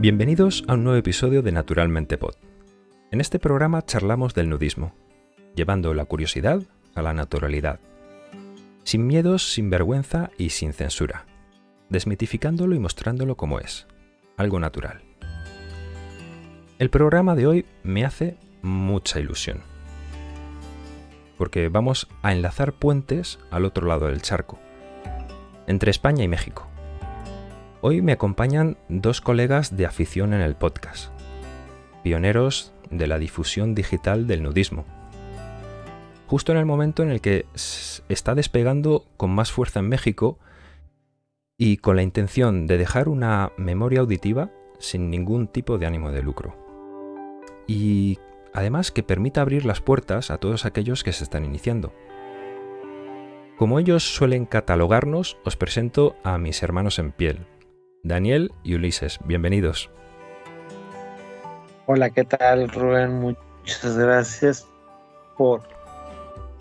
Bienvenidos a un nuevo episodio de Naturalmente Pod. En este programa charlamos del nudismo, llevando la curiosidad a la naturalidad. Sin miedos, sin vergüenza y sin censura. Desmitificándolo y mostrándolo como es, algo natural. El programa de hoy me hace mucha ilusión. Porque vamos a enlazar puentes al otro lado del charco, entre España y México. Hoy me acompañan dos colegas de afición en el podcast, pioneros de la difusión digital del nudismo. Justo en el momento en el que está despegando con más fuerza en México y con la intención de dejar una memoria auditiva sin ningún tipo de ánimo de lucro. Y además que permita abrir las puertas a todos aquellos que se están iniciando. Como ellos suelen catalogarnos, os presento a mis hermanos en piel, Daniel y Ulises. Bienvenidos. Hola, ¿qué tal Rubén? Muchas gracias por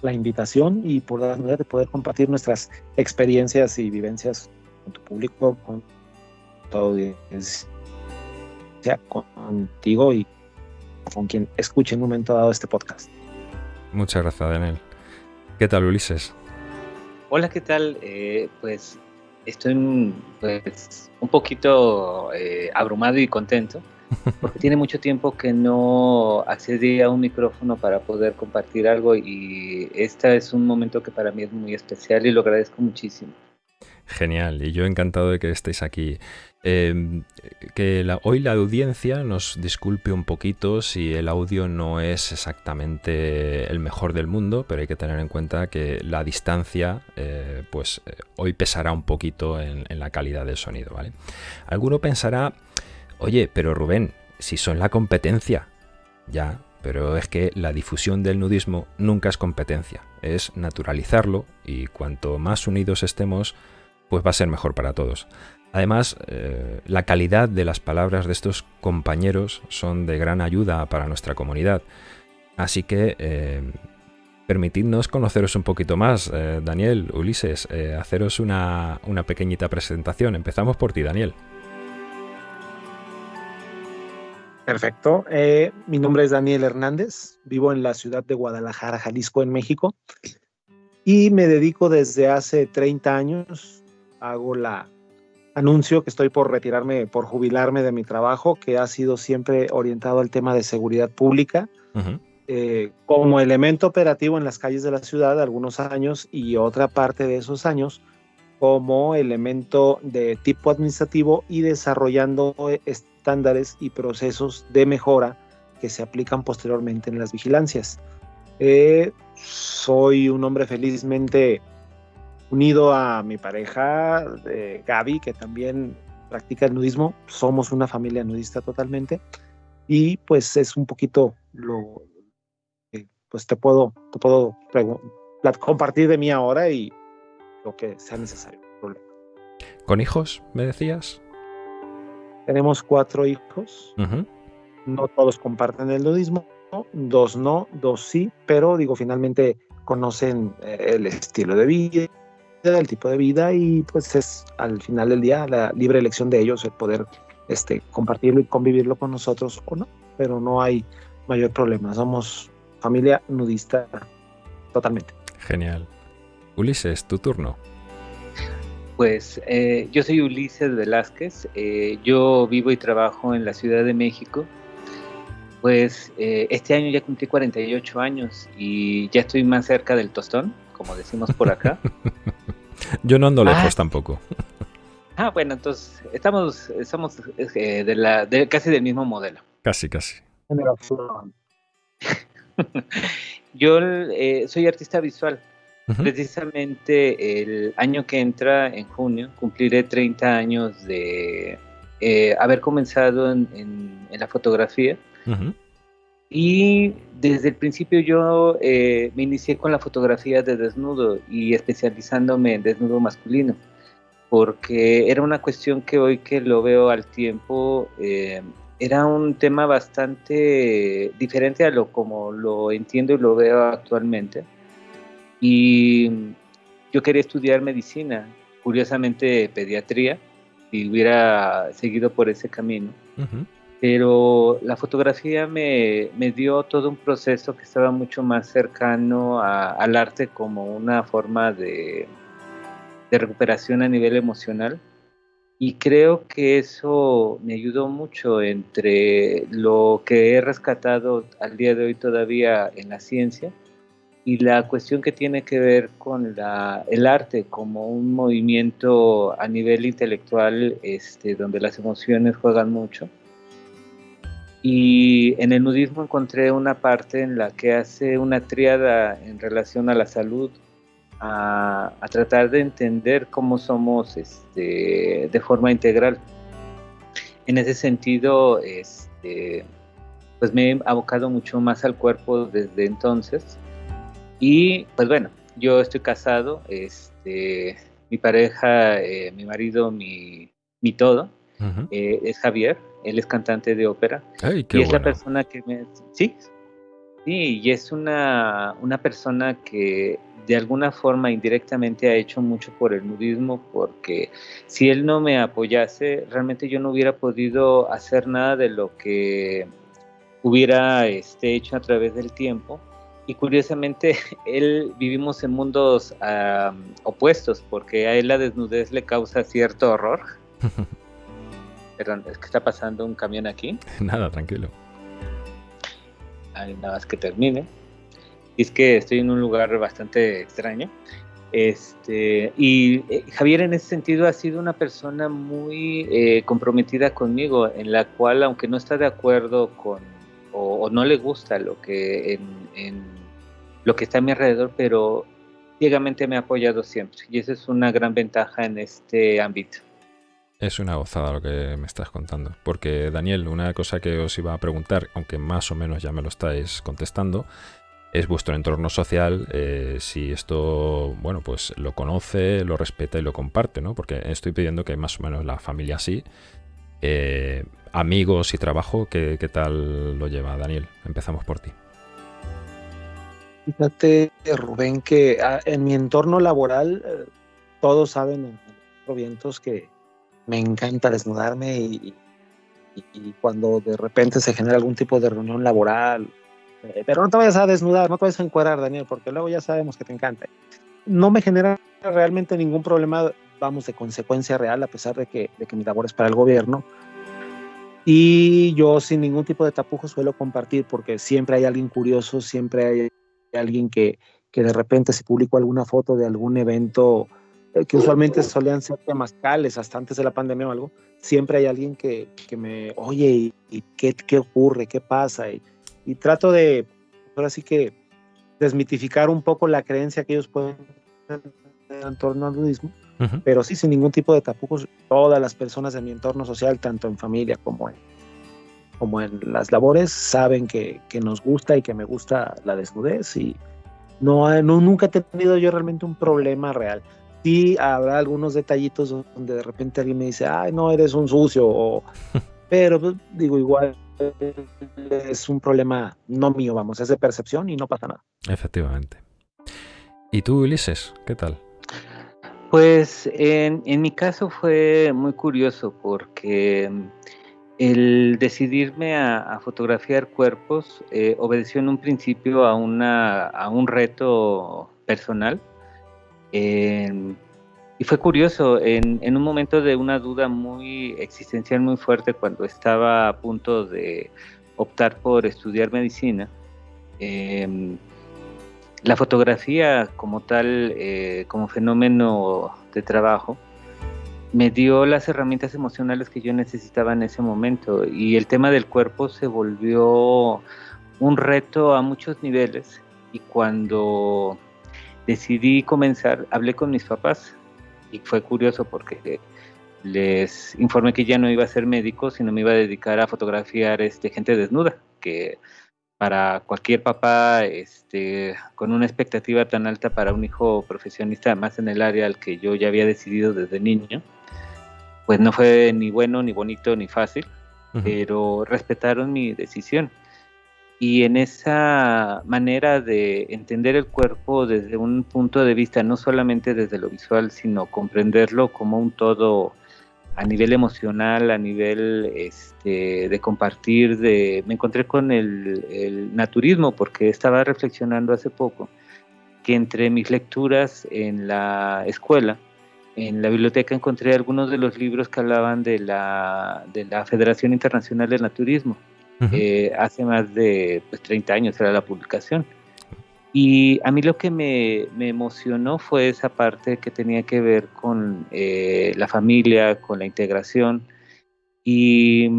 la invitación y por la manera de poder compartir nuestras experiencias y vivencias con tu público, con tu audiencia, contigo y con quien escuche en un momento dado este podcast. Muchas gracias, Daniel. ¿Qué tal, Ulises? Hola, ¿qué tal? Eh, pues estoy pues, un poquito eh, abrumado y contento porque tiene mucho tiempo que no accedí a un micrófono para poder compartir algo y este es un momento que para mí es muy especial y lo agradezco muchísimo. Genial, y yo encantado de que estéis aquí. Em, que hoy la audiencia nos disculpe un poquito si el audio no es exactamente el mejor del mundo, pero hay que tener en cuenta que la distancia, eh, pues eh, hoy pesará un poquito en, en, la calidad del sonido, ¿vale? Alguno pensará, oye, pero Rubén, si son la competencia, ya, pero es que la difusión del nudismo nunca es competencia, es naturalizarlo y cuanto más unidos estemos, pues va a ser mejor para todos. Además, eh, la calidad de las palabras de estos compañeros son de gran ayuda para nuestra comunidad. Así que eh, permitidnos conoceros un poquito más. Eh, Daniel, Ulises, haceros una, una pequeñita presentación. Empezamos por ti, Daniel. Perfecto. mi nombre es Daniel Hernández. Vivo en la ciudad de Guadalajara, Jalisco, en México. Y me dedico desde hace 30 años hago la anuncio que estoy por retirarme, por jubilarme de mi trabajo, que ha sido siempre orientado al tema de seguridad pública, eh, como elemento operativo en las calles de la ciudad algunos años y otra parte de esos años como elemento de tipo administrativo y desarrollando estándares y procesos de mejora que se aplican posteriormente en las vigilancias. Eh, soy un hombre felizmente unido a mi pareja, Gaby, que también practica el nudismo. Somos una familia nudista totalmente. Y pues es un poquito lo que pues te puedo, te puedo compartir de mí ahora y lo que sea necesario. ¿Con hijos, me decías? Tenemos cuatro hijos. No todos comparten el nudismo, dos no, dos sí, pero digo, finalmente conocen eh, el estilo de vida, el tipo de vida y pues es al final del día la libre elección de ellos el poder este, compartirlo y convivirlo con nosotros o no, pero no hay mayor problema. Somos familia nudista totalmente. Genial. Ulises, tu turno. Pues eh, yo soy Ulises Velázquez, eh, yo vivo y trabajo en la Ciudad de México. Pues eh, este año ya cumplí 48 años y ya estoy más cerca del tostón, como decimos por acá. Yo no ando lejos ah. tampoco. Ah, bueno, entonces estamos, estamos eh, de la, de, casi del mismo modelo. Casi, casi. Yo eh, soy artista visual. Precisamente el año que entra, en junio, cumpliré 30 años de eh, haber comenzado en, la fotografía. Y desde el principio yo eh, me inicié con la fotografía de desnudo y especializándome en desnudo masculino, porque era una cuestión que hoy que lo veo al tiempo, eh, era un tema bastante diferente a lo como lo entiendo y lo veo actualmente. Y yo quería estudiar medicina, curiosamente pediatría, y hubiera seguido por ese camino pero la fotografía me, dio todo un proceso que estaba mucho más cercano al arte como una forma de, de recuperación a nivel emocional. Y creo que eso me ayudó mucho entre lo que he rescatado al día de hoy todavía en la ciencia y la cuestión que tiene que ver con la, el arte como un movimiento a nivel intelectual este, donde las emociones juegan mucho. Y en el nudismo encontré una parte en la que hace una triada en relación a la salud, a, a tratar de entender cómo somos este, de forma integral. En ese sentido, este, pues me he abocado mucho más al cuerpo desde entonces. Y pues bueno, yo estoy casado, este, mi pareja, eh, mi marido, mi, mi todo, eh, es Javier, él es cantante de ópera. y es la persona que me... Sí, sí, y es una, una persona que de alguna forma indirectamente ha hecho mucho por el nudismo, porque si él no me apoyase, realmente yo no hubiera podido hacer nada de lo que hubiera este, hecho a través del tiempo y curiosamente él vivimos en mundos opuestos porque a él la desnudez le causa cierto horror. Perdón, es que está pasando un camión aquí. Nada, tranquilo. nada más que termine. Y es que estoy en un lugar bastante extraño. Este, y eh, Javier en ese sentido ha sido una persona muy eh, comprometida conmigo, en la cual, aunque no está de acuerdo con o, no le gusta lo que en, lo que está a mi alrededor, pero ciegamente me ha apoyado siempre y esa es una gran ventaja en este ámbito. Es una gozada lo que me estás contando, porque Daniel, una cosa que os iba a preguntar, aunque más o menos ya me lo estáis contestando, es vuestro entorno social, eh, si esto, bueno, pues lo conoce, lo respeta y lo comparte, ¿no? Porque estoy pidiendo que más o menos la familia sí, eh, amigos y trabajo, ¿qué, tal lo lleva Daniel? Empezamos por ti. Fíjate, Rubén, que ah, en mi entorno laboral eh, todos saben en vientos que me encanta desnudarme y, cuando de repente se genera algún tipo de reunión laboral, eh, pero no te vayas a desnudar, no te vayas a encuadrar, Daniel, porque luego ya sabemos que te encanta. No me genera realmente ningún problema, vamos, de consecuencia real, a pesar de que, de que mi labor es para el gobierno y yo sin ningún tipo de tapujo suelo compartir porque siempre hay alguien curioso, siempre hay alguien que, que de repente se publicó alguna foto de algún evento que usualmente solían ser temas cales hasta antes de la pandemia o algo, siempre hay alguien que, que me, oye, ¿y, qué, qué, ocurre? ¿Qué pasa? Y, y, trato de, ahora sí que, desmitificar un poco la creencia que ellos pueden tener en torno al budismo pero sí sin ningún tipo de tapujos, todas las personas de mi entorno social, tanto en familia como en, como en las labores, saben que, que nos gusta y que me gusta la desnudez y no, no, nunca he tenido yo realmente un problema real. Sí habrá algunos detallitos donde de repente alguien me dice, ay, no, eres un sucio, o, pero pues, digo, igual es un problema no mío, vamos, es de percepción y no pasa nada. Efectivamente. ¿Y tú, Ulises, qué tal? Pues en, mi caso fue muy curioso porque el decidirme a, fotografiar cuerpos eh, obedeció en un principio a, una, a un reto personal. Y fue curioso, en, en, un momento de una duda muy existencial muy fuerte cuando estaba a punto de optar por estudiar medicina, em, la fotografía como tal, eh, como fenómeno de trabajo, me dio las herramientas emocionales que yo necesitaba en ese momento y el tema del cuerpo se volvió un reto a muchos niveles y cuando decidí comenzar hablé con mis papás y fue curioso porque les informé que ya no iba a ser médico sino me iba a dedicar a fotografiar este gente desnuda que para cualquier papá este, con una expectativa tan alta para un hijo profesionista, más en el área al que yo ya había decidido desde niño, pues no fue ni bueno, ni bonito, ni fácil, pero respetaron mi decisión. Y en esa manera de entender el cuerpo desde un punto de vista, no solamente desde lo visual, sino comprenderlo como un todo a nivel emocional, a nivel este, de compartir, de, me encontré con el, el, naturismo porque estaba reflexionando hace poco que entre mis lecturas en la escuela, en la biblioteca encontré algunos de los libros que hablaban de la, de la Federación Internacional del Naturismo. Eh, hace más de pues, 30 años era la publicación. Y a mí lo que me, me, emocionó fue esa parte que tenía que ver con eh, la familia, con la integración. Y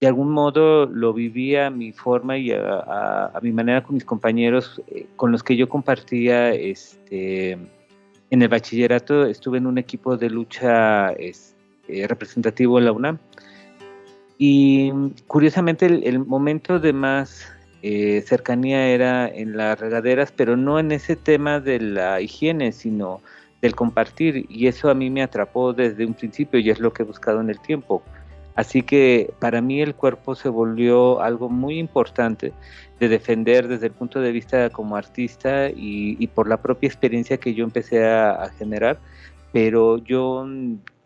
de algún modo lo vivía a mi forma y a, mi manera con mis compañeros eh, con los que yo compartía este, en el bachillerato. Estuve en un equipo de lucha este, representativo en la UNAM. Y curiosamente el momento de más eh, cercanía era en las regaderas, pero no en ese tema de la higiene, sino del compartir. Y eso a mí me atrapó desde un principio y es lo que he buscado en el tiempo. Así que para mí el cuerpo se volvió algo muy importante de defender desde el punto de vista como artista y, por la propia experiencia que yo empecé a, generar. Pero yo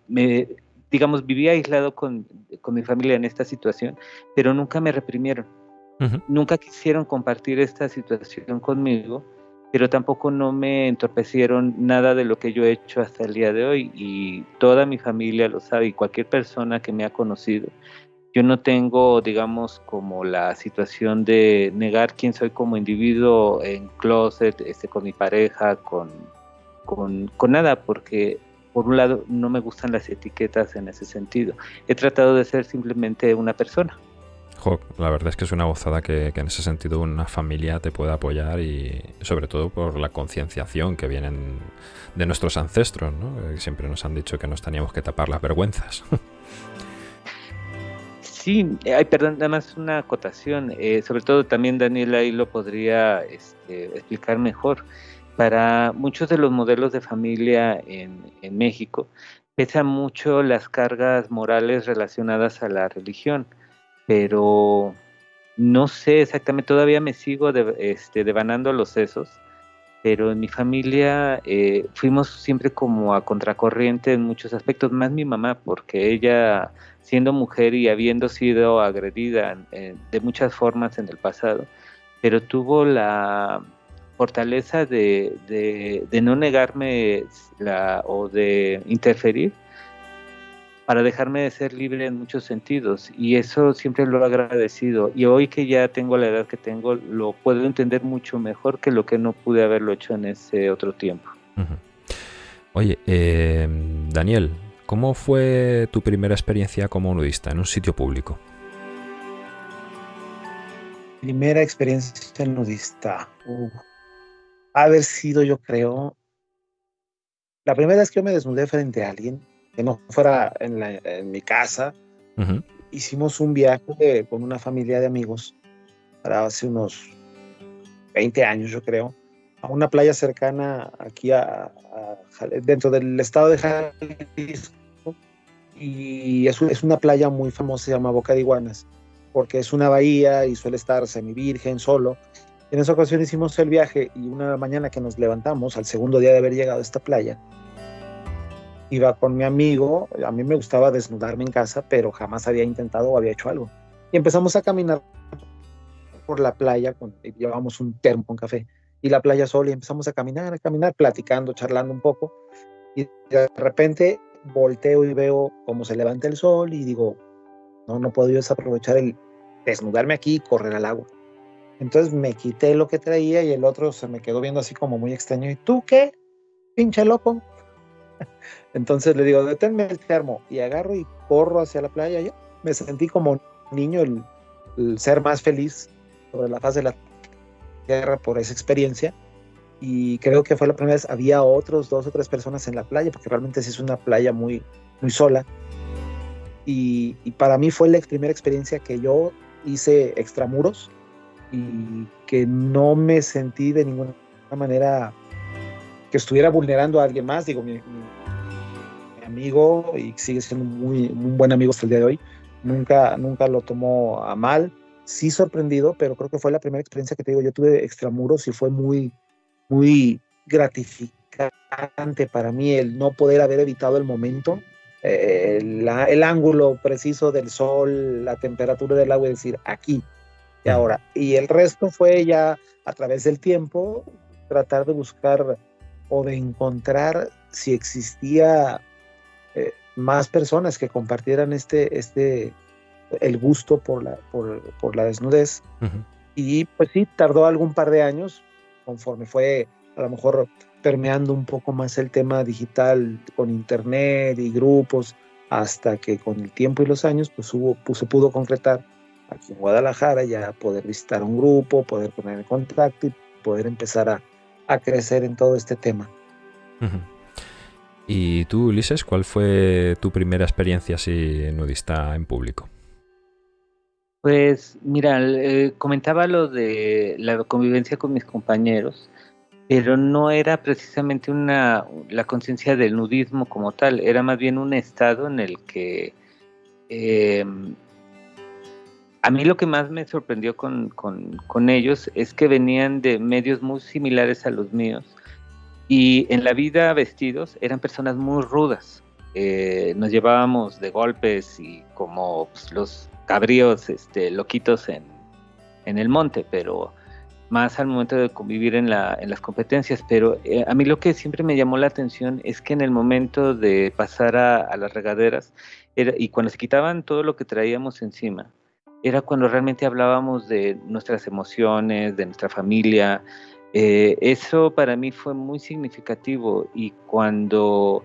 me, digamos, vivía aislado con, con mi familia en esta situación, pero nunca me reprimieron Nunca quisieron compartir esta situación conmigo, pero tampoco no me entorpecieron nada de lo que yo he hecho hasta el día de hoy y toda mi familia lo sabe y cualquier persona que me ha conocido. Yo no tengo, digamos, como la situación de negar quién soy como individuo en closet, este, con mi pareja, con, con, con nada, porque por un lado no me gustan las etiquetas en ese sentido. He tratado de ser simplemente una persona la verdad es que es una gozada que, en ese sentido una familia te pueda apoyar y sobre todo por la concienciación que vienen de nuestros ancestros, ¿no? siempre nos han dicho que nos teníamos que tapar las vergüenzas. Sí, hay, perdón, nada más una acotación, eh, sobre todo también Daniel ahí lo podría este, explicar mejor. Para muchos de los modelos de familia en, México, pesan mucho las cargas morales relacionadas a la religión pero no sé exactamente, todavía me sigo de, este, devanando los sesos, pero en mi familia eh, fuimos siempre como a contracorriente en muchos aspectos, más mi mamá, porque ella, siendo mujer y habiendo sido agredida de muchas formas en el pasado, pero tuvo la fortaleza de, de no negarme la, o de interferir para dejarme de ser libre en muchos sentidos y eso siempre lo he agradecido y hoy que ya tengo la edad que tengo lo puedo entender mucho mejor que lo que no pude haberlo hecho en ese otro tiempo. Oye, eh, Daniel, ¿cómo fue tu primera experiencia como nudista en un sitio público? Primera experiencia nudista. Haber sido, yo creo, la primera vez que yo me desnudé frente a alguien que no fuera en, mi casa. Hicimos un viaje con una familia de amigos para hace unos 20 años, yo creo, a una playa cercana aquí a, dentro del estado de Jalisco. Y es, es, una playa muy famosa, se llama Boca de Iguanas, porque es una bahía y suele estar semi-virgen, solo. En esa ocasión hicimos el viaje y una mañana que nos levantamos, al segundo día de haber llegado a esta playa, iba con mi amigo, a mí me gustaba desnudarme en casa, pero jamás había intentado o había hecho algo. Y empezamos a caminar por la playa, con, llevábamos un termo con café, y la playa sola, y empezamos a caminar, a caminar, platicando, charlando un poco, y de repente volteo y veo cómo se levanta el sol y digo, no, no puedo yo desaprovechar el desnudarme aquí y correr al agua. Entonces me quité lo que traía y el otro se me quedó viendo así como muy extraño. ¿Y tú qué? Pinche loco. Entonces le digo, deténme el termo y agarro y corro hacia la playa. Yo me sentí como niño, el, ser más feliz sobre la faz de la tierra por esa experiencia. Y creo que fue la primera vez, había otros dos o tres personas en la playa, porque realmente sí es una playa muy, muy sola. Y, y para mí fue la primera experiencia que yo hice extramuros y que no me sentí de ninguna manera que estuviera vulnerando a alguien más. Digo, mi, amigo y sigue siendo muy, un buen amigo hasta el día de hoy. Nunca, nunca lo tomó a mal. Sí sorprendido, pero creo que fue la primera experiencia que te digo. Yo tuve extramuros y fue muy, muy gratificante para mí el no poder haber evitado el momento eh, el ángulo preciso del sol, la temperatura del agua, es decir, aquí y ahora. Y el resto fue ya a través del tiempo tratar de buscar o de encontrar si existía eh, más personas que compartieran este, este, el gusto por la, por, la desnudez. Y pues sí, tardó algún par de años, conforme fue a lo mejor permeando un poco más el tema digital con internet y grupos, hasta que con el tiempo y los años pues, hubo, pues, se pudo concretar aquí en Guadalajara ya poder visitar un grupo, poder poner en contacto y poder empezar a, a crecer en todo este tema. ¿Y tú, Ulises, cuál fue tu primera experiencia así nudista en público? Pues mira, eh, comentaba lo de la convivencia con mis compañeros, pero no era precisamente una la conciencia del nudismo como tal, era más bien un estado en el que eh, a mí lo que más me sorprendió con, ellos es que venían de medios muy similares a los míos y en la vida vestidos eran personas muy rudas. Eh, nos llevábamos de golpes y como pues, los cabríos este, loquitos en, el monte, pero más al momento de convivir en, las competencias. Pero eh, a mí lo que siempre me llamó la atención es que en el momento de pasar a, las regaderas y cuando se quitaban todo lo que traíamos encima, era cuando realmente hablábamos de nuestras emociones, de nuestra familia. Eh, eso para mí fue muy significativo y cuando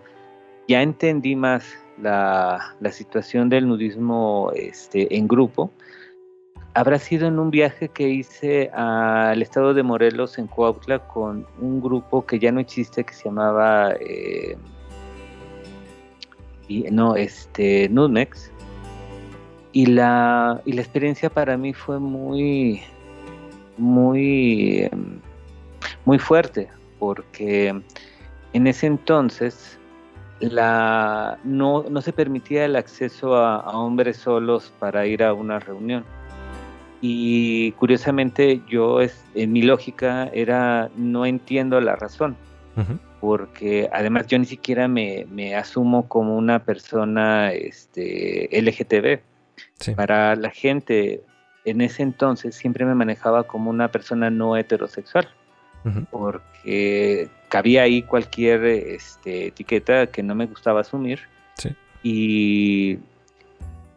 ya entendí más la, situación del nudismo este, en grupo, habrá sido en un viaje que hice al estado de Morelos, en Coautla, con un grupo que ya no existe, que se llamaba, eh, no, este, Nudmex, y la, y la experiencia para mí fue muy, muy, muy fuerte, porque en ese entonces la, no, no se permitía el acceso a, hombres solos para ir a una reunión. Y curiosamente yo, en mi lógica, era no entiendo la razón, porque además yo ni siquiera me, me, asumo como una persona este, LGTB para la gente en ese entonces siempre me manejaba como una persona no heterosexual, porque cabía ahí cualquier este, etiqueta que no me gustaba asumir. Y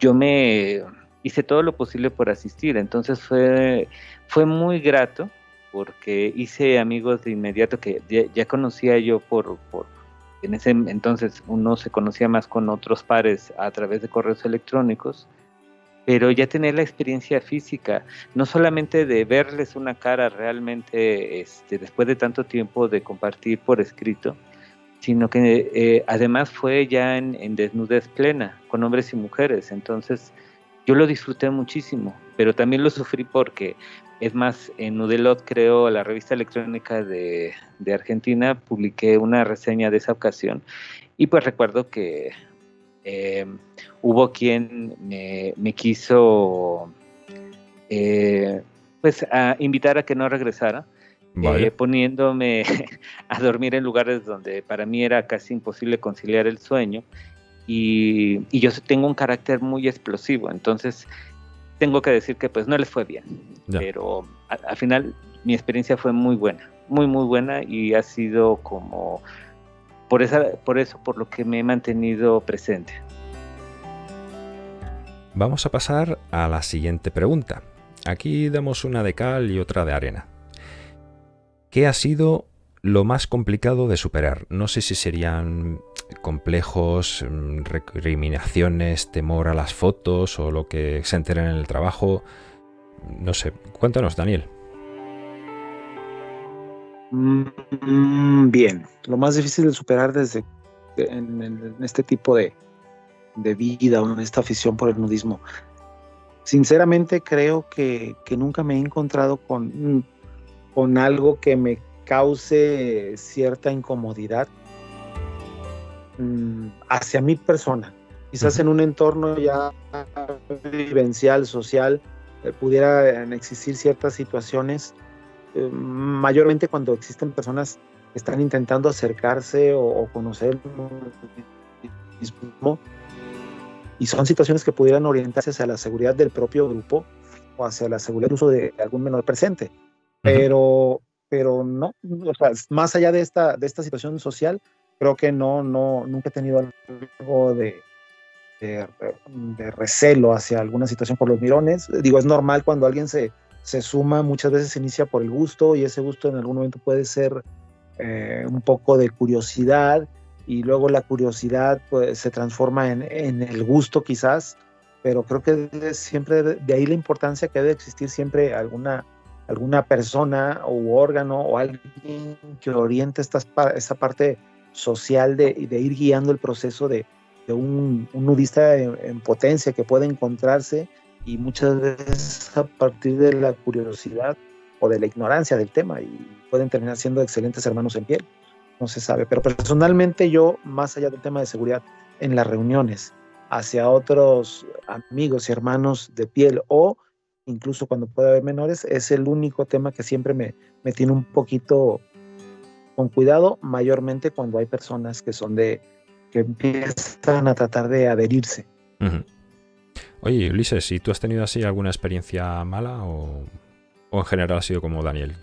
yo me hice todo lo posible por asistir, entonces fue, fue muy grato porque hice amigos de inmediato que ya, conocía yo por, por, en ese entonces uno se conocía más con otros pares a través de correos electrónicos pero ya tener la experiencia física, no solamente de verles una cara realmente este, después de tanto tiempo de compartir por escrito, sino que eh, además fue ya en, desnudez plena, con hombres y mujeres. Entonces yo lo disfruté muchísimo, pero también lo sufrí porque, es más, en Nudelot, creo, la revista electrónica de, de Argentina, publiqué una reseña de esa ocasión y pues recuerdo que eh, hubo quien me, quiso eh, pues a invitar a que no regresara, eh, poniéndome a dormir en lugares donde para mí era casi imposible conciliar el sueño. Y, yo tengo un carácter muy explosivo, entonces tengo que decir que pues no les fue bien, pero al final mi experiencia fue muy buena, muy muy buena y ha sido como por, esa, por eso, por lo que me he mantenido presente. Vamos a pasar a la siguiente pregunta. Aquí damos una de cal y otra de arena. ¿Qué ha sido lo más complicado de superar? No sé si serían complejos, recriminaciones, temor a las fotos o lo que se enteren en el trabajo. No sé, cuéntanos, Daniel. Mm, bien, lo más difícil de superar desde en, este tipo de, vida o en esta afición por el nudismo. Sinceramente creo que, nunca me he encontrado con, con algo que me cause cierta incomodidad mm, hacia mi persona. Quizás en un entorno ya vivencial, social, eh, pudieran existir ciertas situaciones eh, mayormente cuando existen personas que están intentando acercarse o, conocer el mismo, y son situaciones que pudieran orientarse hacia la seguridad del propio grupo o hacia la seguridad uso de algún menor presente. Pero, pero no, o sea, más allá de esta, de esta situación social, creo que no, no, nunca he tenido algo de, de, recelo hacia alguna situación por los mirones. Digo, es normal cuando alguien se, se suma, muchas veces se inicia por el gusto y ese gusto en algún momento puede ser eh, un poco de curiosidad y luego la curiosidad pues, se transforma en, en, el gusto quizás, pero creo que siempre de ahí la importancia que debe existir siempre alguna, alguna persona u órgano o alguien que oriente esta, esta parte social de, de ir guiando el proceso de, de un, un, nudista en, potencia que puede encontrarse y muchas veces a partir de la curiosidad o de la ignorancia del tema y pueden terminar siendo excelentes hermanos en piel no se sabe. Pero personalmente yo, más allá del tema de seguridad, en las reuniones, hacia otros amigos y hermanos de piel o incluso cuando puede haber menores, es el único tema que siempre me, me tiene un poquito con cuidado, mayormente cuando hay personas que son de, que empiezan a tratar de adherirse. Oye, Ulises, ¿y tú has tenido así alguna experiencia mala o, o en general ha sido como Daniel?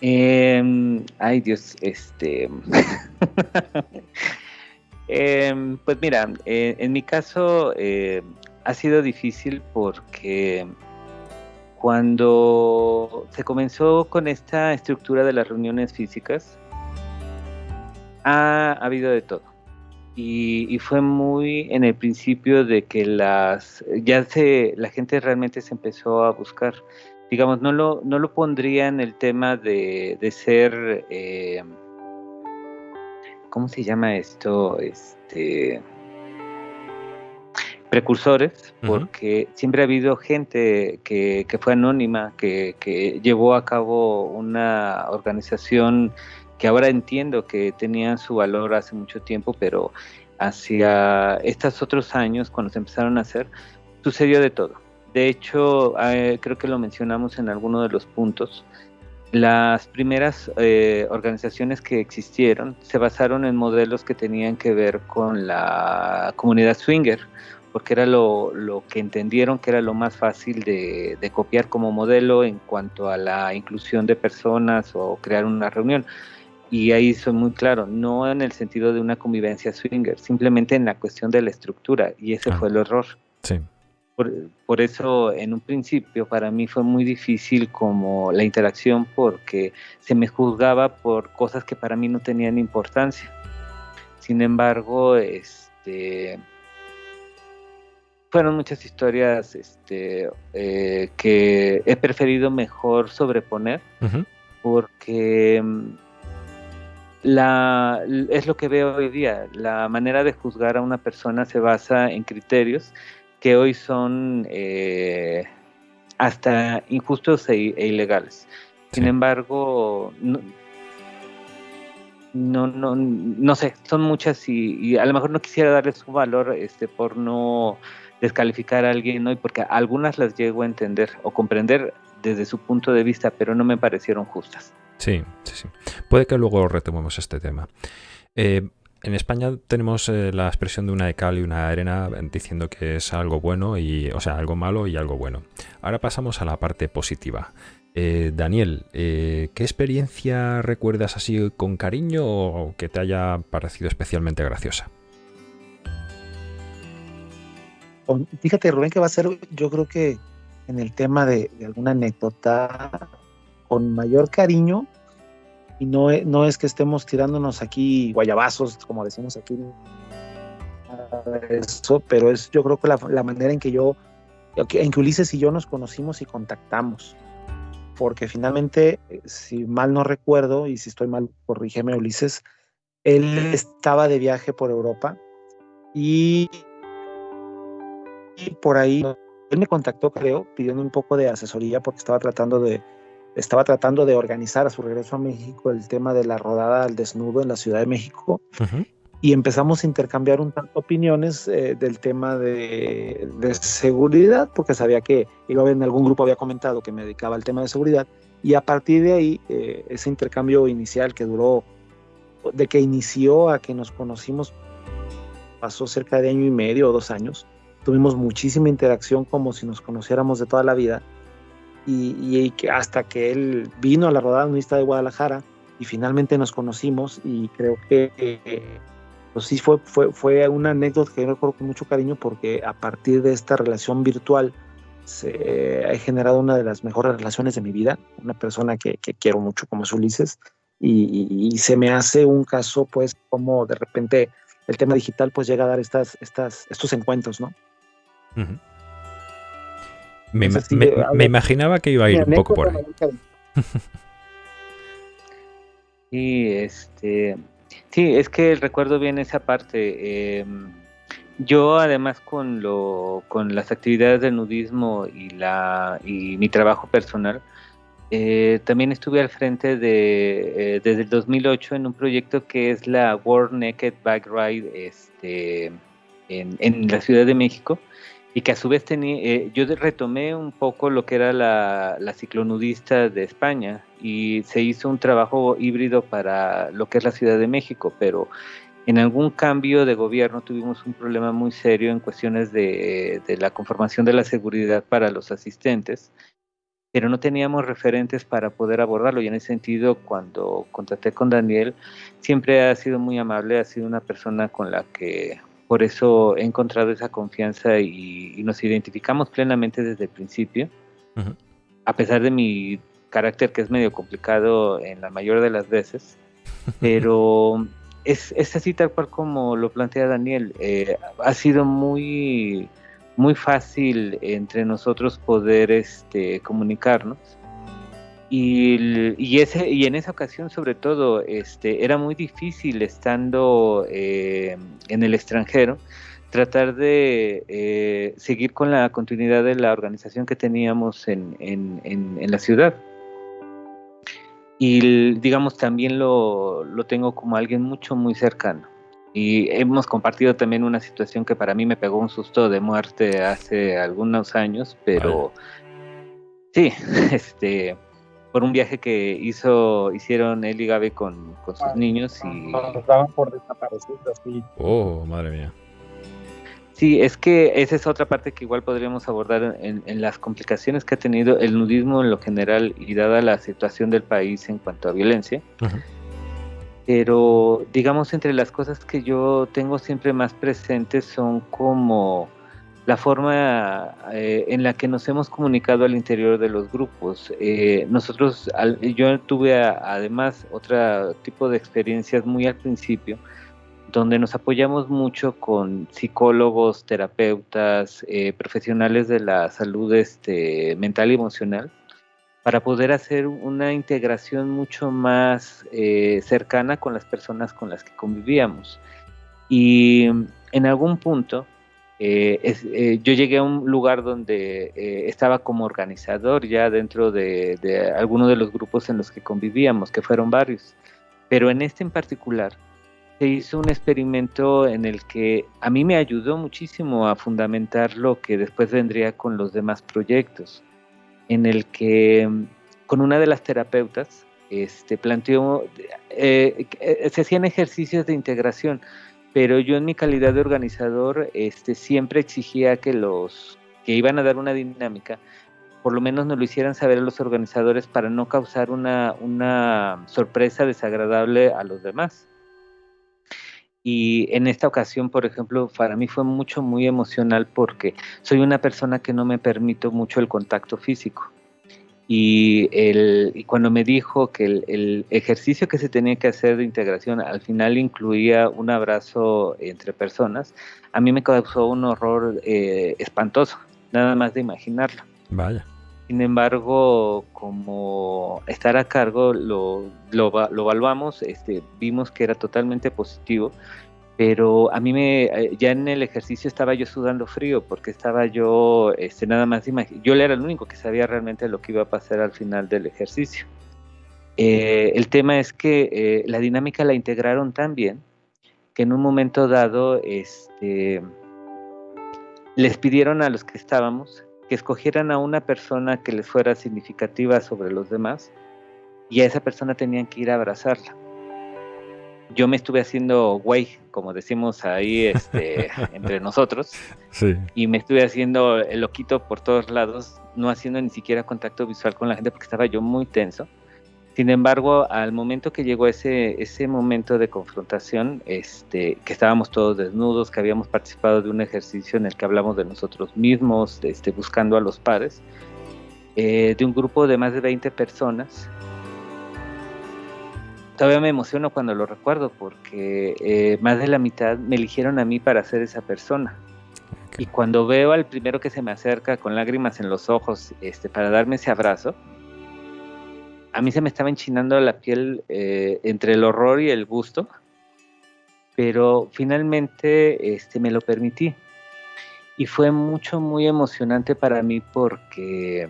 Eh, ay Dios, este... eh, pues mira, eh, en mi caso eh, ha sido difícil porque cuando se comenzó con esta estructura de las reuniones físicas, ha, habido de todo. Y, y, fue muy en el principio de que las ya se la gente realmente se empezó a buscar digamos, no lo, no lo pondría en el tema de, de ser, eh, ¿cómo se llama esto? Este, precursores, porque siempre ha habido gente que, que fue anónima, que, que, llevó a cabo una organización que ahora entiendo que tenía su valor hace mucho tiempo, pero hacia estos otros años, cuando se empezaron a hacer, sucedió de todo de hecho, eh, creo que lo mencionamos en alguno de los puntos. Las primeras eh, organizaciones que existieron se basaron en modelos que tenían que ver con la comunidad swinger, porque era lo, que entendieron que era lo más fácil de, copiar como modelo en cuanto a la inclusión de personas o crear una reunión. Y ahí soy muy claro, no en el sentido de una convivencia swinger, simplemente en la cuestión de la estructura, y ese ah. fue el error. Sí. Por, eso en un principio para mí fue muy difícil como la interacción porque se me juzgaba por cosas que para mí no tenían importancia. Sin embargo, este, fueron muchas historias este, eh, que he preferido mejor sobreponer porque mm, la, es lo que veo hoy día. La manera de juzgar a una persona se basa en criterios que hoy son eh, hasta injustos e, e ilegales. Sin embargo, no, no, no, sé, son muchas y, a lo mejor no quisiera darles su valor este, por no descalificar a alguien hoy, porque algunas las llego a entender o comprender desde su punto de vista, pero no me parecieron justas. Sí, sí, sí. Puede que luego retomemos este tema. Eh, en España tenemos eh, la expresión de una de cal y una arena diciendo que es algo bueno y, o sea, algo malo y algo bueno. Ahora pasamos a la parte positiva. Eh, Daniel, eh, ¿qué experiencia recuerdas así con cariño o que te haya parecido especialmente graciosa? Fíjate, Rubén, que va a ser, yo creo que en el tema de alguna anécdota con mayor cariño, y no, no es que estemos tirándonos aquí guayabazos, como decimos aquí, eso, pero es yo creo que la, manera en que yo, en que Ulises y yo nos conocimos y contactamos, porque finalmente, si mal no recuerdo, y si estoy mal, corrígeme Ulises, él estaba de viaje por Europa y, y por ahí él me contactó, creo, pidiendo un poco de asesoría porque estaba tratando de, estaba tratando de organizar a su regreso a México el tema de la rodada al desnudo en la Ciudad de México. Y empezamos a intercambiar un tanto opiniones eh, del tema de, seguridad, porque sabía que yo en algún grupo había comentado que me dedicaba al tema de seguridad. Y a partir de ahí, eh, ese intercambio inicial que duró, de que inició a que nos conocimos pasó cerca de año y medio o dos años. Tuvimos muchísima interacción como si nos conociéramos de toda la vida. Y, que hasta que él vino a la rodada unista de Guadalajara y finalmente nos conocimos y creo que pues sí fue, fue, fue una anécdota que yo recuerdo con mucho cariño porque a partir de esta relación virtual se ha generado una de las mejores relaciones de mi vida, una persona que, que quiero mucho como es Ulises y, se me hace un caso pues como de repente el tema digital pues llega a dar estas, estas, estos encuentros, ¿no? Me, me, imaginaba que iba a ir un poco por ahí. y este, sí, es que recuerdo bien esa parte. Em, yo además con lo, con las actividades de nudismo y la y mi trabajo personal, eh, también estuve al frente de, eh, desde el 2008 en un proyecto que es la World Naked Bike Ride este, en, en la Ciudad de México y que a su vez tenía, eh, yo retomé un poco lo que era la, la, ciclonudista de España y se hizo un trabajo híbrido para lo que es la Ciudad de México, pero en algún cambio de gobierno tuvimos un problema muy serio en cuestiones de, de la conformación de la seguridad para los asistentes pero no teníamos referentes para poder abordarlo. Y en ese sentido cuando contacté con Daniel siempre ha sido muy amable, ha sido una persona con la que por eso he encontrado esa confianza y, nos identificamos plenamente desde el principio, a pesar de mi carácter que es medio complicado en la mayor de las veces, pero es, es así tal cual como lo plantea Daniel, eh, ha sido muy muy fácil entre nosotros poder este, comunicarnos. Y, y, ese, y en esa ocasión, sobre todo, este, era muy difícil estando eh, en el extranjero tratar de eh, seguir con la continuidad de la organización que teníamos en, en, en, la ciudad. Y digamos, también lo, lo tengo como alguien mucho, muy cercano. Y hemos compartido también una situación que para mí me pegó un susto de muerte hace algunos años, pero sí, este, por un viaje que hizo, hicieron él y Gaby con, sus ah, niños y... Nos daban por desaparecidos, sí. Oh, madre mía. Sí, es que esa es otra parte que igual podríamos abordar en, las complicaciones que ha tenido el nudismo en lo general y dada la situación del país en cuanto a violencia pero digamos entre las cosas que yo tengo siempre más presentes son como la forma eh, en la que nos hemos comunicado al interior de los grupos. Eh, nosotros, yo tuve además otro tipo de experiencias muy al principio, donde nos apoyamos mucho con psicólogos, terapeutas, eh, profesionales de la salud este, mental y emocional, para poder hacer una integración mucho más cercana con las personas con las que convivíamos. Y en algún punto eh, eh, yo llegué a un lugar donde estaba como organizador ya dentro de, de de los grupos en los que convivíamos, que fueron varios. Pero en este en particular se hizo un experimento en el que a mí me ayudó muchísimo a fundamentar lo que después vendría con los demás proyectos en el que con una de las terapeutas este, planteó, eh, eh, se hacían ejercicios de integración, pero yo en mi calidad de organizador este, siempre exigía que los que iban a dar una dinámica, por lo menos nos lo hicieran saber a los organizadores para no causar una, una sorpresa desagradable a los demás. Y en esta ocasión, por ejemplo, para mí fue mucho, muy emocional porque soy una persona que no me permito mucho el contacto físico. Y, el, cuando me dijo que el, ejercicio que se tenía que hacer de integración al final incluía un abrazo entre personas, a mí me causó un horror eh, espantoso, nada más de imaginarlo. Vaya. Sin embargo, como estar a cargo lo, lo, lo evaluamos, este, vimos que era totalmente positivo, pero a mí me, eh, ya en el ejercicio estaba yo sudando frío porque estaba yo este, nada más, yo era el único que sabía realmente lo que iba a pasar al final del ejercicio. Eh, el tema es que eh, la dinámica la integraron tan bien que en un momento dado este, les pidieron a los que estábamos que escogieran a una persona que les fuera significativa sobre los demás y a esa persona tenían que ir a abrazarla. Yo me estuve haciendo güey, como decimos ahí este, entre nosotros, y me estuve haciendo el loquito por todos lados, no haciendo ni siquiera contacto visual con la gente porque estaba yo muy tenso. Sin embargo, al momento que llegó ese, ese momento de confrontación, este, que estábamos todos desnudos, que habíamos participado de un ejercicio en el que hablamos de nosotros mismos, este, buscando a los pares, eh, de un grupo de más de 20 personas, todavía me emociono cuando lo recuerdo porque eh, más de la mitad me eligieron a mí para ser esa persona. Y cuando veo al primero que se me acerca con lágrimas en los ojos este, para darme ese abrazo, a mí se me estaba enchinando la piel eh, entre el horror y el gusto, pero finalmente este, me lo permití. Y fue mucho, muy emocionante para mí porque,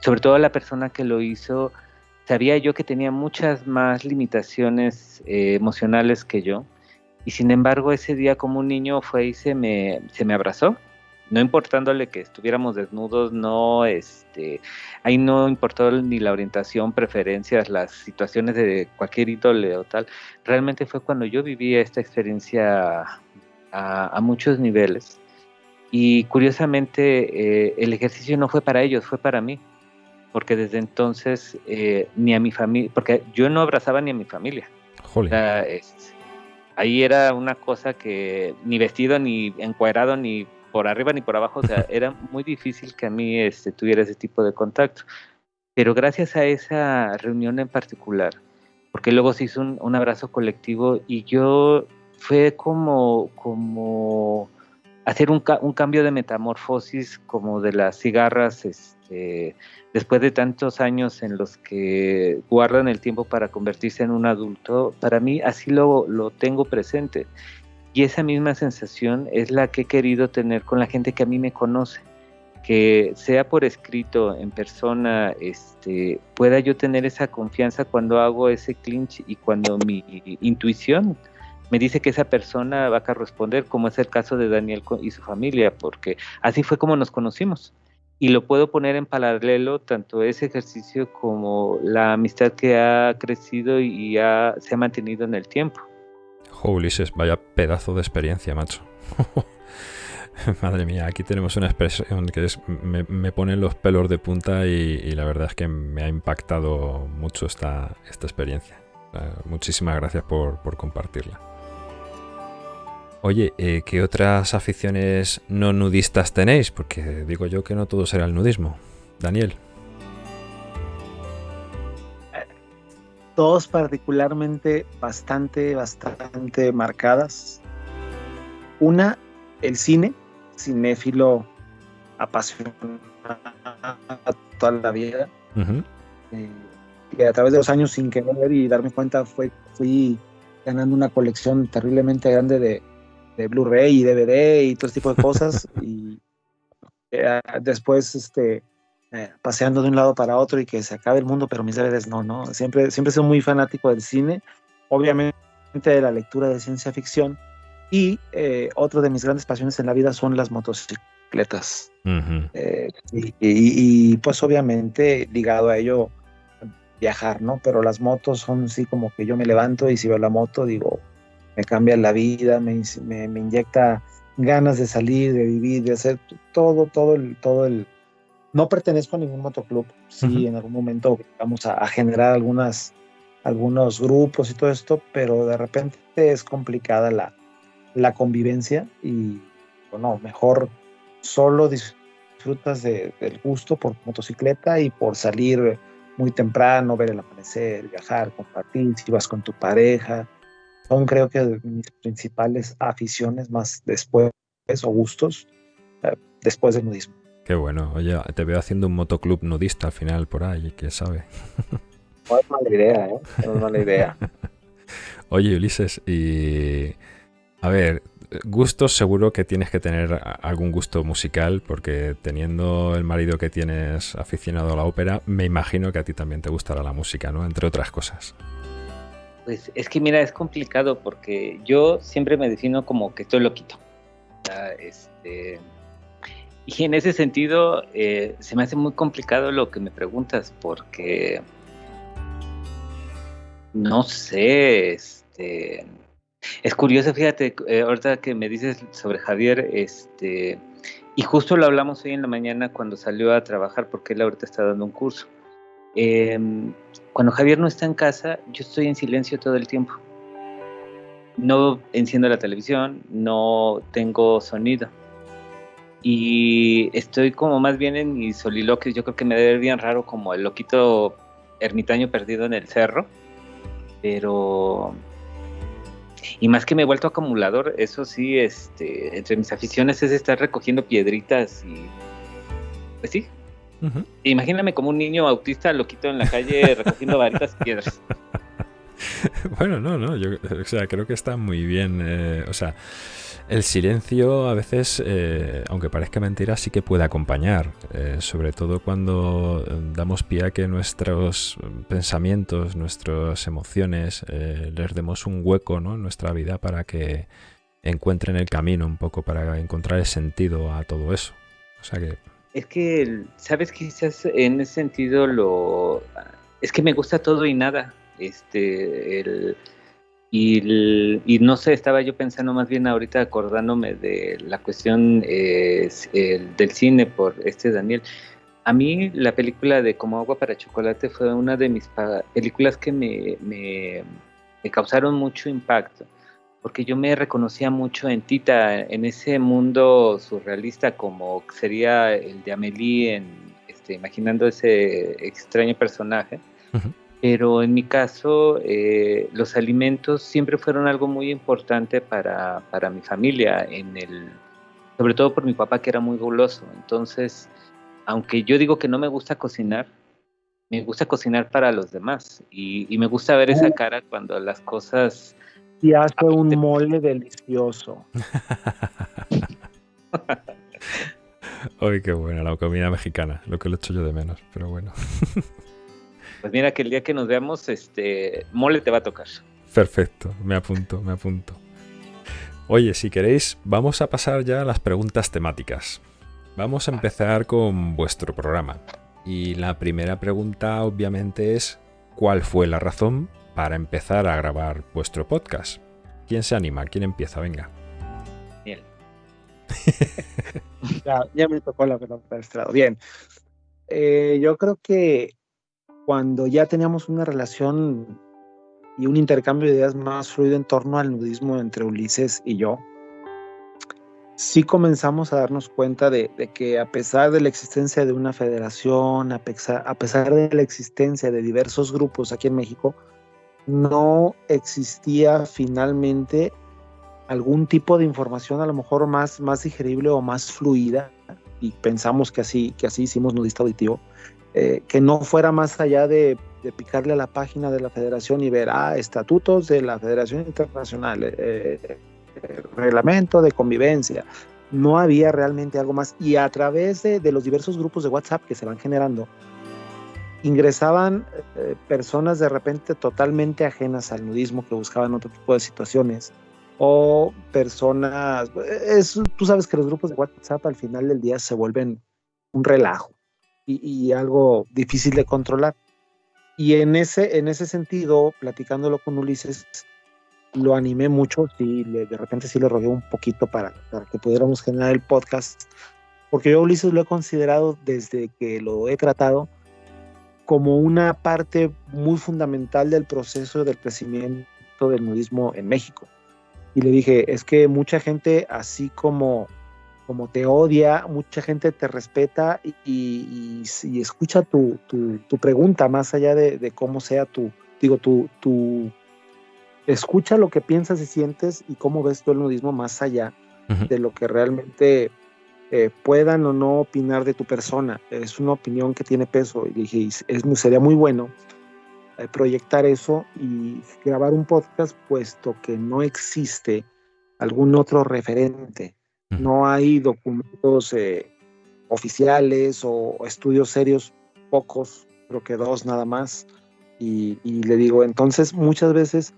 sobre todo la persona que lo hizo, sabía yo que tenía muchas más limitaciones eh, emocionales que yo. Y sin embargo, ese día como un niño fue y se me, se me abrazó, no importándole que estuviéramos desnudos, no, este, ahí no importó ni la orientación, preferencias, las situaciones de cualquier ídole o tal. Realmente fue cuando yo viví esta experiencia a, a muchos niveles. Y curiosamente, eh, el ejercicio no fue para ellos, fue para mí porque desde entonces eh, ni a mi familia, porque yo no abrazaba ni a mi familia. ahí era una cosa que ni vestido, ni encuadrado, ni por arriba ni por abajo, o sea, era muy difícil que a mí este, tuviera ese tipo de contacto. Pero gracias a esa reunión en particular, porque luego se hizo un, abrazo colectivo y yo fue como, como hacer un, un, cambio de metamorfosis como de las cigarras este, después de tantos años en los que guardan el tiempo para convertirse en un adulto, para mí así lo, lo tengo presente. Y esa misma sensación es la que he querido tener con la gente que a mí me conoce, que sea por escrito, en persona, este, pueda yo tener esa confianza cuando hago ese clinch y cuando mi intuición me dice que esa persona va a corresponder, como es el caso de Daniel y su familia, porque así fue como nos conocimos y lo puedo poner en paralelo tanto ese ejercicio como la amistad que ha crecido y se ha mantenido en el tiempo. Jo, Ulises, vaya pedazo de experiencia, macho. Madre mía, aquí tenemos una expresión que es, me, pone los pelos de punta y, la verdad es que me ha impactado mucho esta, esta experiencia. muchísimas gracias por, por compartirla. Oye, eh, ¿qué otras aficiones no nudistas tenéis? Porque digo yo que no todo será el nudismo. Daniel. Dos particularmente bastante, bastante marcadas. Una, el cine, cinéfilo apasionado toda la vida. Eh, que a través de los años, sin querer y darme cuenta, fue, fui ganando una colección terriblemente grande de, de Blu-ray y DVD y todo ese tipo de cosas. y eh, después, este, eh, paseando de un lado para otro y que se acabe el mundo, pero mis DVDs no, ¿no? Siempre, siempre sido muy fanático del cine, obviamente de la lectura de ciencia ficción. Y eh, otro de mis grandes pasiones en la vida son las motocicletas. y, y, pues obviamente ligado a ello viajar, ¿no? Pero las motos son así como que yo me levanto y si veo la moto digo, me cambia la vida, me, me, inyecta ganas de salir, de vivir, de hacer todo, todo el, todo el... No pertenezco a ningún motoclub, sí, en algún momento vamos a, generar algunas, algunos grupos y todo esto, pero de repente es complicada la, la convivencia y, bueno, mejor solo disfrutas del gusto por motocicleta y por salir muy temprano, ver el amanecer, viajar, compartir, si vas con tu pareja, son creo que mis principales aficiones más después o gustos eh, después del nudismo. Qué bueno, oye, te veo haciendo un motoclub nudista al final por ahí, quién sabe. No es mala idea, ¿eh? No es mala idea. oye, Ulises, y a ver, gustos seguro que tienes que tener algún gusto musical, porque teniendo el marido que tienes aficionado a la ópera, me imagino que a ti también te gustará la música, ¿no? Entre otras cosas. Pues es que mira, es complicado porque yo siempre me defino como que estoy loquito. Este, y en ese sentido eh, se me hace muy complicado lo que me preguntas porque no sé, este, es curioso, fíjate, eh, ahorita que me dices sobre Javier, este, y justo lo hablamos hoy en la mañana cuando salió a trabajar, porque él ahorita está dando un curso. Em, cuando Javier no está en casa, yo estoy en silencio todo el tiempo. No enciendo la televisión, no tengo sonido. Y estoy como más bien en mi soliloquio. Yo creo que me debe bien raro como el loquito ermitaño perdido en el cerro. Pero y más que me he vuelto acumulador, eso sí, este, entre mis aficiones es estar recogiendo piedritas y pues sí. Imagíname como un niño autista loquito en la calle recogiendo varitas y piedras. Bueno, no, no, yo o sea, creo que está muy bien, eh, o sea, el silencio a veces, eh, aunque parezca mentira, sí que puede acompañar, eh, sobre todo cuando damos pie a que nuestros pensamientos, nuestras emociones, les demos un hueco en nuestra vida para que encuentren el camino un poco, para encontrar el sentido a todo eso. O sea que... Es que, ¿sabes? Quizás en ese sentido lo... Es que me gusta todo y nada. Este, el y, no sé, estaba yo pensando más bien ahorita acordándome de la cuestión del cine por este Daniel. A mí la película de Como agua para chocolate fue una de mis películas que me, me, causaron mucho impacto, porque yo me reconocía mucho en Tita, en ese mundo surrealista como sería el de Amélie, en, este, imaginando ese extraño personaje. Pero en mi caso eh, los alimentos siempre fueron algo muy importante para, para, mi familia, en el, sobre todo por mi papá que era muy goloso. Entonces, aunque yo digo que no me gusta cocinar, me gusta cocinar para los demás. Y, me gusta ver esa cara cuando las cosas... Y hace un mole delicioso. Ay, qué buena la comida mexicana, lo que lo echo yo de menos, pero bueno. Pues mira que el día que nos veamos, este mole te va a tocar. Perfecto, me apunto, me apunto. Oye, si queréis, vamos a pasar ya a las preguntas temáticas. Vamos a empezar con vuestro programa. Y la primera pregunta, obviamente, es: ¿cuál fue la razón para empezar a grabar vuestro podcast? ¿Quién se anima? ¿Quién empieza? Venga. Bien. ya, me tocó la pelota estrado. Bien. Eh, yo creo que cuando ya teníamos una relación y un intercambio de ideas más fluido en torno al nudismo entre Ulises y yo, sí comenzamos a darnos cuenta de, que a pesar de la existencia de una federación, a pesar, a pesar de la existencia de diversos grupos aquí en México, no existía finalmente algún tipo de información a lo mejor más, más digerible o más fluida, y pensamos que así, que así hicimos Nudista Auditivo, eh, que no fuera más allá de, picarle a la página de la federación y ver, ah, estatutos de la Federación Internacional, eh, eh, reglamento de convivencia. No había realmente algo más. Y a través de, los diversos grupos de WhatsApp que se van generando, ingresaban personas de repente totalmente ajenas al nudismo que buscaban otro tipo de situaciones o personas, tú sabes que los grupos de WhatsApp al final del día se vuelven un relajo y, algo difícil de controlar. Y en ese, en ese sentido, platicándolo con Ulises, lo animé mucho, y de repente sí le rogué un poquito para, para que pudiéramos generar el podcast, porque yo Ulises lo he considerado desde que lo he tratado como una parte muy fundamental del proceso del crecimiento del nudismo en México. Y le dije, es que mucha gente, así como como te odia, mucha gente te respeta y, escucha tu, pregunta más allá de, cómo sea tu, digo, tu, tu, escucha lo que piensas y sientes y cómo ves tú el nudismo más allá de lo que realmente eh, puedan o no opinar de tu persona. Es una opinión que tiene peso y dije, es, sería muy bueno eh, proyectar eso y grabar un podcast puesto que no existe algún otro referente no hay documentos eh, oficiales o estudios serios, pocos, creo que dos nada más. Y, le digo, entonces muchas veces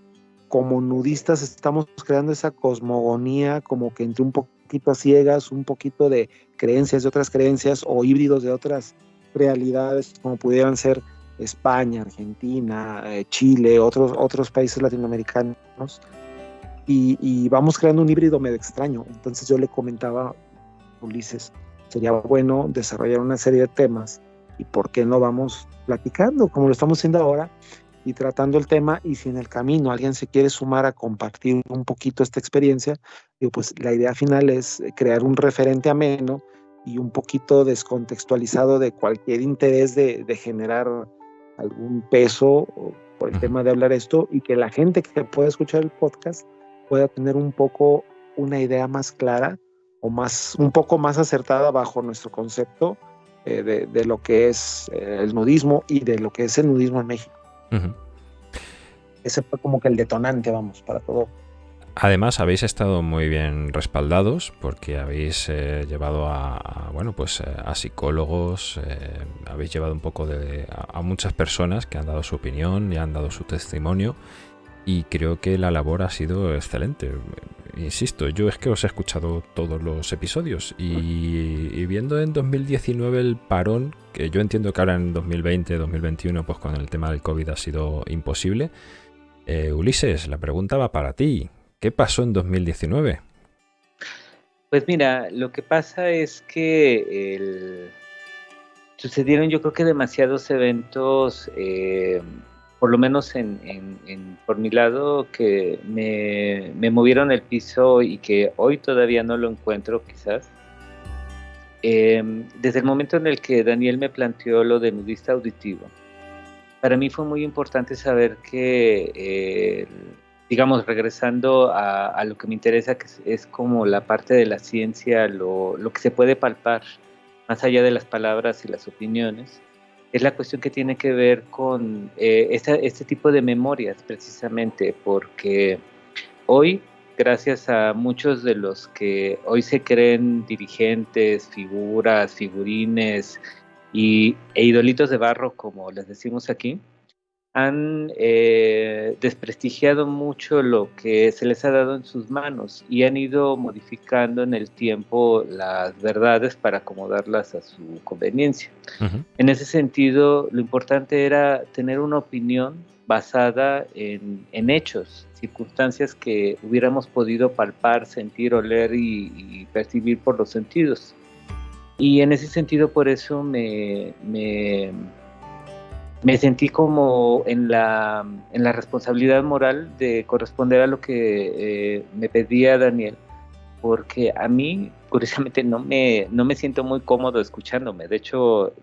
como nudistas estamos creando esa cosmogonía como que entre un poquito a ciegas, un poquito de creencias de otras creencias o híbridos de otras realidades como pudieran ser España, Argentina, eh, Chile, otros, otros países latinoamericanos, y, vamos creando un híbrido medio extraño. Entonces yo le comentaba a Ulises, sería bueno desarrollar una serie de temas y por qué no vamos platicando como lo estamos haciendo ahora y tratando el tema y si en el camino alguien se quiere sumar a compartir un poquito esta experiencia, digo, pues la idea final es crear un referente ameno y un poquito descontextualizado de cualquier interés de, de generar algún peso por el tema de hablar esto y que la gente que pueda escuchar el podcast pueda tener un poco una idea más clara o más un poco más acertada bajo nuestro concepto eh, de, de, lo que es eh, el nudismo y de lo que es el nudismo en México. Ese fue como que el detonante, vamos, para todo. Además, habéis estado muy bien respaldados porque habéis eh, llevado a, bueno, pues eh, a psicólogos, eh, habéis llevado un poco de, a, muchas personas que han dado su opinión y han dado su testimonio y creo que la labor ha sido excelente. Insisto, yo es que os he escuchado todos los episodios y, y viendo en 2019 el parón, que yo entiendo que ahora en 2020, 2021, pues con el tema del COVID ha sido imposible. Ulises, la pregunta va para ti. ¿Qué pasó en 2019? Pues mira, lo que pasa es que sucedieron yo creo que demasiados eventos, eh, por lo menos en, por mi lado, que me, movieron el piso y que hoy todavía no lo encuentro quizás. Em, desde el momento en el que Daniel me planteó lo de nudista auditivo, para mí fue muy importante saber que eh, digamos, regresando a, lo que me interesa, que es, como la parte de la ciencia, lo, que se puede palpar, más allá de las palabras y las opiniones, es la cuestión que tiene que ver con eh, este tipo de memorias, precisamente, porque hoy, gracias a muchos de los que hoy se creen dirigentes, figuras, figurines y, e idolitos de barro, como les decimos aquí, han eh, desprestigiado mucho lo que se les ha dado en sus manos y han ido modificando en el tiempo las verdades para acomodarlas a su conveniencia. En ese sentido, lo importante era tener una opinión basada en, hechos, circunstancias que hubiéramos podido palpar, sentir, oler y, percibir por los sentidos. Y en ese sentido, por eso me me sentí como en la, en la responsabilidad moral de corresponder a lo que eh, me pedía Daniel, porque a mí, curiosamente, no me, no me siento muy cómodo escuchándome. De hecho,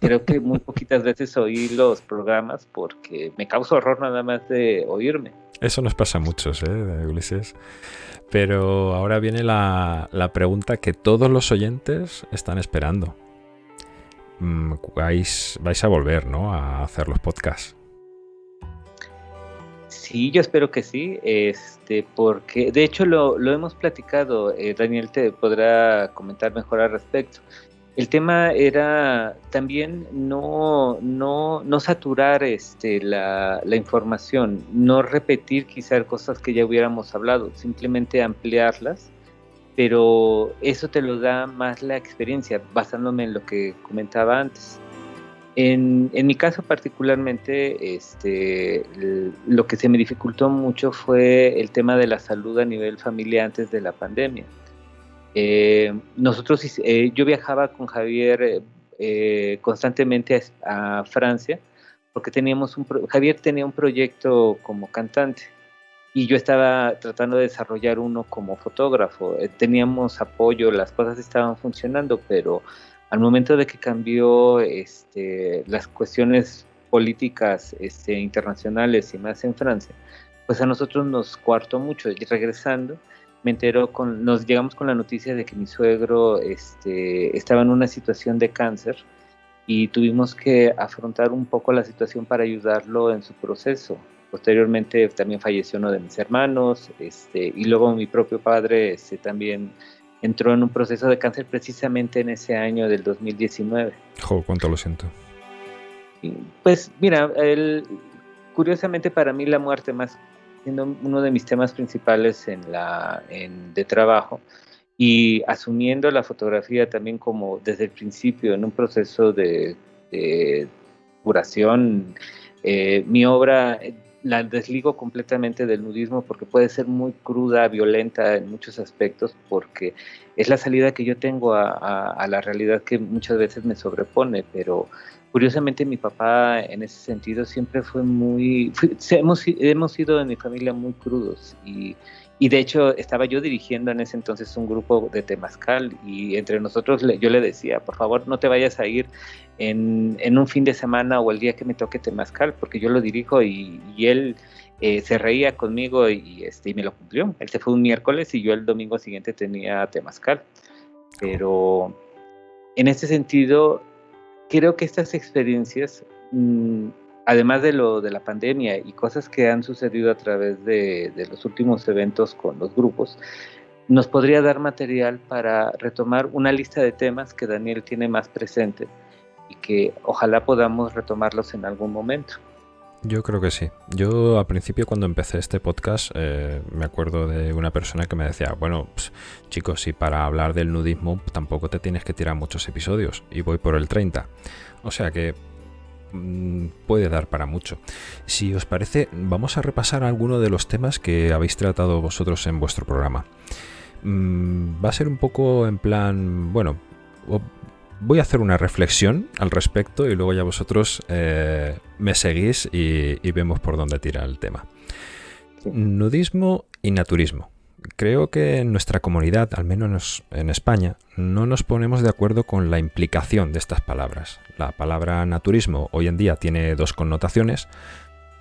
creo que muy poquitas veces oí los programas porque me causa horror nada más de oírme. Eso nos pasa a muchos, ¿eh, Ulises? Pero ahora viene la, la pregunta que todos los oyentes están esperando. Mm, vais, vais a volver, ¿no? A hacer los podcasts. Sí, yo espero que sí, este, porque de hecho lo, hemos platicado, eh, Daniel te podrá comentar mejor al respecto. El tema era también no, no, no saturar este, la, la, información, no repetir quizás cosas que ya hubiéramos hablado, simplemente ampliarlas pero eso te lo da más la experiencia, basándome en lo que comentaba antes. En, mi caso particularmente, este, lo que se me dificultó mucho fue el tema de la salud a nivel familiar antes de la pandemia. Eh, nosotros, eh, yo viajaba con Javier eh, constantemente a, a, Francia porque teníamos un, Javier tenía un proyecto como cantante y yo estaba tratando de desarrollar uno como fotógrafo. Eh, teníamos apoyo, las cosas estaban funcionando, pero al momento de que cambió este, las cuestiones políticas este, internacionales y más en Francia, pues a nosotros nos cuartó mucho. Y regresando, me enteró con, nos llegamos con la noticia de que mi suegro este, estaba en una situación de cáncer y tuvimos que afrontar un poco la situación para ayudarlo en su proceso. Posteriormente también falleció uno de mis hermanos, este, y luego mi propio padre este, también entró en un proceso de cáncer precisamente en ese año del 2019. Jo, cuánto lo siento. pues mira, curiosamente para mí la muerte más siendo uno de mis temas principales en la en, de trabajo y asumiendo la fotografía también como desde el principio en un proceso de curación. Eh, mi obra la desligo completamente del nudismo porque puede ser muy cruda, violenta en muchos aspectos, porque es la salida que yo tengo a, la realidad que muchas veces me sobrepone, pero curiosamente mi papá en ese sentido siempre fue muy, hemos, hemos sido en mi familia muy crudos y y de hecho estaba yo dirigiendo en ese entonces un grupo de Temazcal y entre nosotros yo le decía, por favor no te vayas a ir en, un fin de semana o el día que me toque Temazcal, porque yo lo dirijo y, él eh, se reía conmigo y, este, y me lo cumplió. Él se fue un miércoles y yo el domingo siguiente tenía Temazcal. Pero en ese sentido, creo que estas experiencias... Mm, además de lo de la pandemia y cosas que han sucedido a través de, los últimos eventos con los grupos, nos podría dar material para retomar una lista de temas que Daniel tiene más presente y que ojalá podamos retomarlos en algún momento. Yo creo que sí. Yo al principio cuando empecé este podcast eh, me acuerdo de una persona que me decía, bueno, pues, chicos, si para hablar del nudismo tampoco te tienes que tirar muchos episodios y voy por el 30. O sea que puede dar para mucho. Si os parece, vamos a repasar algunos de los temas que habéis tratado vosotros en vuestro programa. Mm, va a ser un poco en plan, bueno, voy a hacer una reflexión al respecto y luego ya vosotros eh, me seguís y vemos por dónde tira el tema. Nudismo y naturismo creo que en nuestra comunidad, al menos en España, no nos ponemos de acuerdo con la implicación de estas palabras. La palabra naturismo hoy en día tiene dos connotaciones,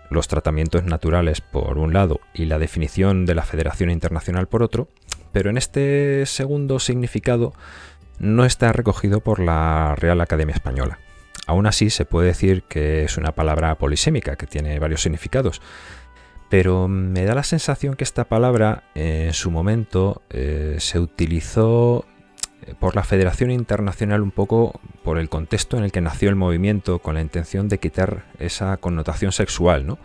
los tratamientos naturales por un lado y la definición de la Federación Internacional por otro, pero en este segundo significado no está recogido por la Real Academia Española. Aún así se puede decir que es una palabra polisémica que tiene varios significados, pero me da la sensación que esta palabra en su momento eh, se utilizó eh, por la Federación Internacional un poco por el contexto en el que nació el movimiento con la intención de quitar esa connotación sexual, ¿no?